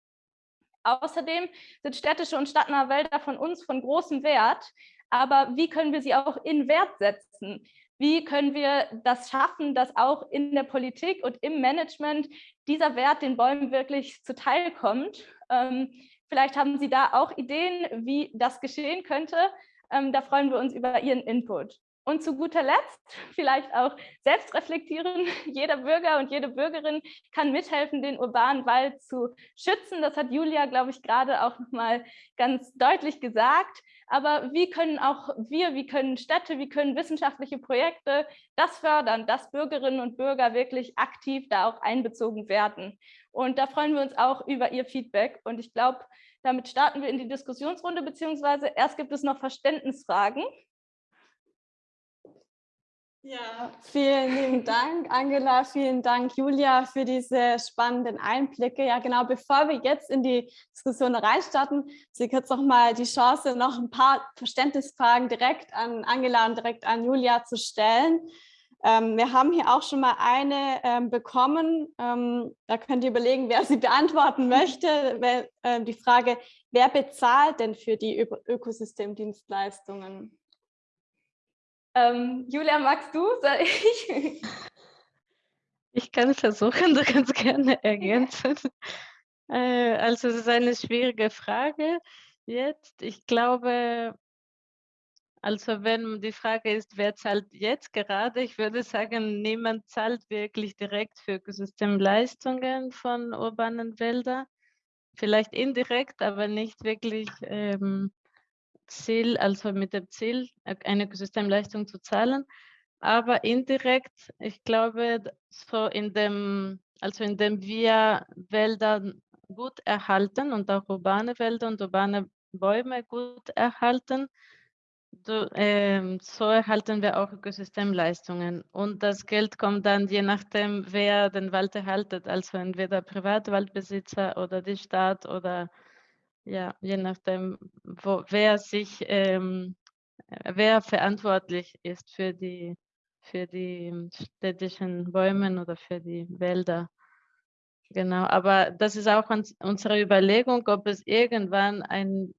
[SPEAKER 6] Außerdem sind städtische und stadtnahe Wälder von uns von großem Wert, aber wie können wir sie auch in Wert setzen? Wie können wir das schaffen, dass auch in der Politik und im Management dieser Wert den Bäumen wirklich zuteilkommt? Ähm, vielleicht haben Sie da auch Ideen, wie das geschehen könnte. Ähm, da freuen wir uns über Ihren Input. Und zu guter Letzt vielleicht auch selbst reflektieren. Jeder Bürger und jede Bürgerin kann mithelfen, den urbanen Wald zu schützen. Das hat Julia, glaube ich, gerade auch nochmal ganz deutlich gesagt. Aber wie können auch wir, wie können Städte, wie können wissenschaftliche Projekte das fördern, dass Bürgerinnen und Bürger wirklich aktiv da auch einbezogen werden? Und da freuen wir uns auch über Ihr Feedback. Und ich glaube, damit starten wir in die Diskussionsrunde, beziehungsweise erst gibt es noch Verständnisfragen. Ja, vielen lieben Dank, Angela. Vielen Dank, Julia, für diese spannenden Einblicke. Ja, genau, bevor wir jetzt in die Diskussion reinstarten, Sie jetzt noch mal die Chance, noch ein paar Verständnisfragen direkt an Angela und direkt an Julia zu stellen. Ähm, wir haben hier auch schon mal eine ähm, bekommen. Ähm, da könnt ihr überlegen, wer sie beantworten möchte. Wer, äh, die Frage, wer bezahlt denn für die Ö Ökosystemdienstleistungen? Ähm, Julia, magst du? Soll ich?
[SPEAKER 5] Ich kann versuchen, du kannst gerne ergänzen. äh, also es ist eine schwierige Frage jetzt. Ich glaube, also wenn die Frage ist, wer zahlt jetzt gerade, ich würde sagen, niemand zahlt wirklich direkt für Ökosystemleistungen von urbanen Wäldern. Vielleicht indirekt, aber nicht wirklich ähm, Ziel, also mit dem Ziel, äh, eine Ökosystemleistung zu zahlen. Aber indirekt, ich glaube, so in dem, also indem wir Wälder gut erhalten und auch urbane Wälder und urbane Bäume gut erhalten, so, ähm, so erhalten wir auch Ökosystemleistungen. Und das Geld kommt dann je nachdem, wer den Wald erhaltet, also entweder Privatwaldbesitzer oder die Stadt oder ja, je nachdem, wo, wer sich, ähm, wer verantwortlich ist für die, für die städtischen Bäume oder für die Wälder. Genau, aber das ist auch unsere Überlegung, ob es irgendwann ein,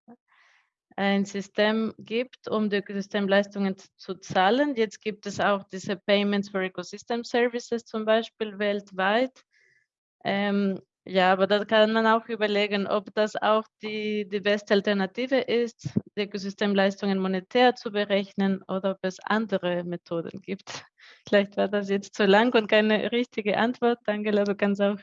[SPEAKER 5] ein System gibt, um die Ökosystemleistungen zu zahlen. Jetzt gibt es auch diese Payments for Ecosystem Services zum Beispiel weltweit. Ähm, ja, aber da kann man auch überlegen, ob das auch die, die beste Alternative ist, die Ökosystemleistungen monetär zu berechnen oder ob es andere Methoden gibt. Vielleicht war das jetzt zu lang und keine richtige Antwort. Angela, du kannst auch.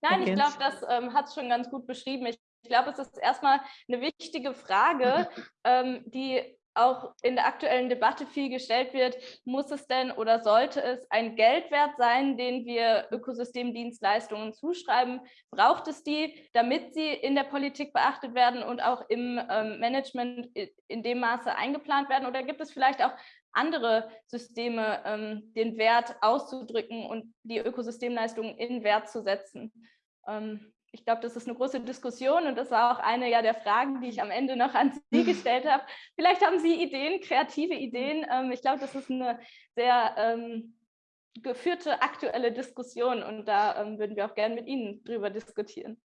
[SPEAKER 6] Nein, ich glaube, das ähm, hat es schon ganz gut beschrieben. Ich, ich glaube, es ist erstmal eine wichtige Frage, ähm, die auch in der aktuellen Debatte viel gestellt wird, muss es denn oder sollte es ein Geldwert sein, den wir Ökosystemdienstleistungen zuschreiben? Braucht es die, damit sie in der Politik beachtet werden und auch im ähm, Management in dem Maße eingeplant werden? Oder gibt es vielleicht auch andere Systeme, ähm, den Wert auszudrücken und die Ökosystemleistungen in Wert zu setzen? Ähm, ich glaube, das ist eine große Diskussion und das war auch eine ja, der Fragen, die ich am Ende noch an Sie gestellt habe. Vielleicht haben Sie Ideen, kreative Ideen. Ähm, ich glaube, das ist eine sehr ähm, geführte aktuelle Diskussion und da ähm, würden wir auch gerne mit Ihnen drüber diskutieren.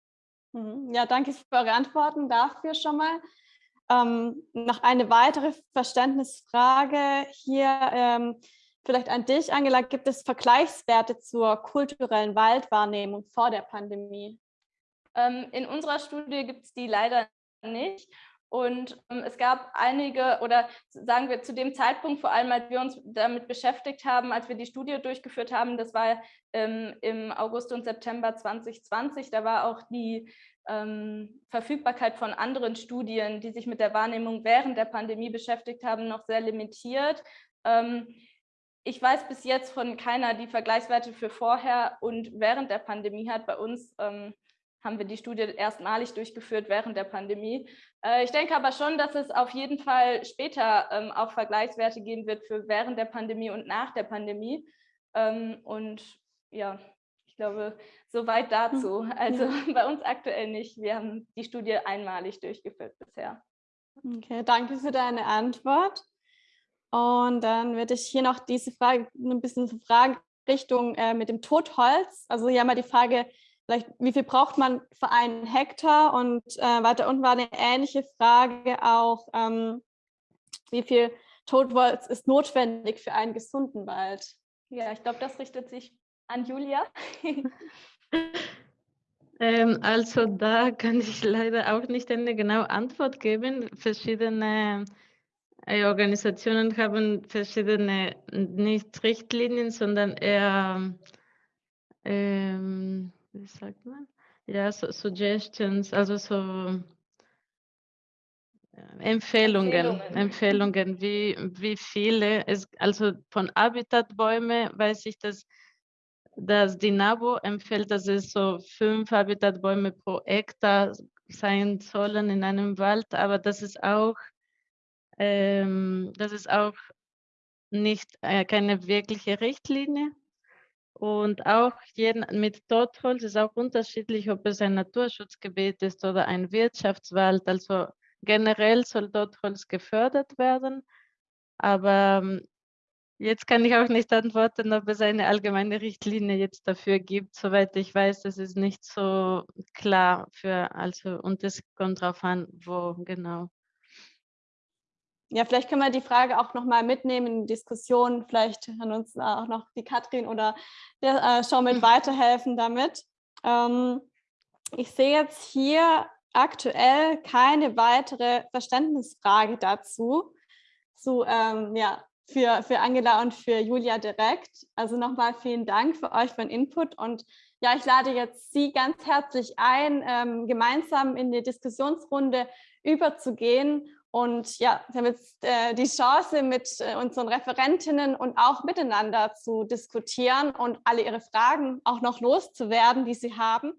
[SPEAKER 6] Mhm. Ja, danke für eure Antworten dafür schon mal. Ähm, noch eine weitere Verständnisfrage hier ähm, vielleicht an dich, Angela. Gibt es Vergleichswerte zur kulturellen Waldwahrnehmung vor der Pandemie? Ähm, in unserer Studie gibt es die leider nicht. Und ähm, es gab einige, oder sagen wir zu dem Zeitpunkt, vor allem als wir uns damit beschäftigt haben, als wir die Studie durchgeführt haben, das war ähm, im August und September 2020, da war auch die ähm, Verfügbarkeit von anderen Studien, die sich mit der Wahrnehmung während der Pandemie beschäftigt haben, noch sehr limitiert. Ähm, ich weiß bis jetzt von keiner, die Vergleichswerte für vorher und während der Pandemie hat. Bei uns ähm, haben wir die Studie erstmalig durchgeführt während der Pandemie. Äh, ich denke aber schon, dass es auf jeden Fall später ähm, auch Vergleichswerte geben wird für während der Pandemie und nach der Pandemie. Ähm, und ja, ich glaube, soweit dazu. Hm, also bei uns aktuell nicht. Wir haben die Studie einmalig durchgeführt bisher. Okay, danke für deine Antwort. Und dann würde ich hier noch diese Frage ein bisschen fragen Richtung äh, mit dem Totholz. Also hier haben wir die Frage, vielleicht, wie viel braucht man für einen Hektar? Und äh, weiter unten war eine ähnliche Frage auch, ähm, wie viel Totholz ist notwendig für einen gesunden Wald? Ja, ich glaube, das richtet sich an Julia.
[SPEAKER 5] ähm, also da kann ich leider auch nicht eine genaue Antwort geben. Verschiedene äh, Organisationen haben verschiedene, nicht Richtlinien, sondern eher, ähm, wie sagt man? Ja, so Suggestions, also so Empfehlungen, Empfehlungen, Empfehlungen wie, wie viele, es, also von Habitatbäume weiß ich, dass, dass die NABU empfiehlt, dass es so fünf Habitatbäume pro Hektar sein sollen in einem Wald, aber das ist auch, ähm, das ist auch nicht äh, keine wirkliche Richtlinie. Und auch jeden, mit Totholz ist auch unterschiedlich, ob es ein Naturschutzgebiet ist oder ein Wirtschaftswald. Also generell soll Totholz gefördert werden. Aber ähm, jetzt kann ich auch nicht antworten, ob es eine allgemeine Richtlinie jetzt dafür gibt. Soweit ich weiß, das ist nicht so klar für, also, und es kommt darauf an, wo genau.
[SPEAKER 1] Ja, vielleicht können wir die Frage auch noch mal mitnehmen in die Diskussion. Vielleicht kann uns auch noch die Katrin oder der äh, mit weiterhelfen damit. Ähm, ich sehe jetzt hier aktuell keine weitere Verständnisfrage dazu, zu, ähm, ja, für, für Angela und für Julia direkt. Also nochmal vielen Dank für euch für den Input und ja, ich lade jetzt Sie ganz herzlich ein, ähm, gemeinsam in die Diskussionsrunde überzugehen und ja, wir haben jetzt äh, die Chance, mit äh, unseren Referentinnen und auch miteinander zu diskutieren und alle ihre Fragen auch noch loszuwerden, die sie haben.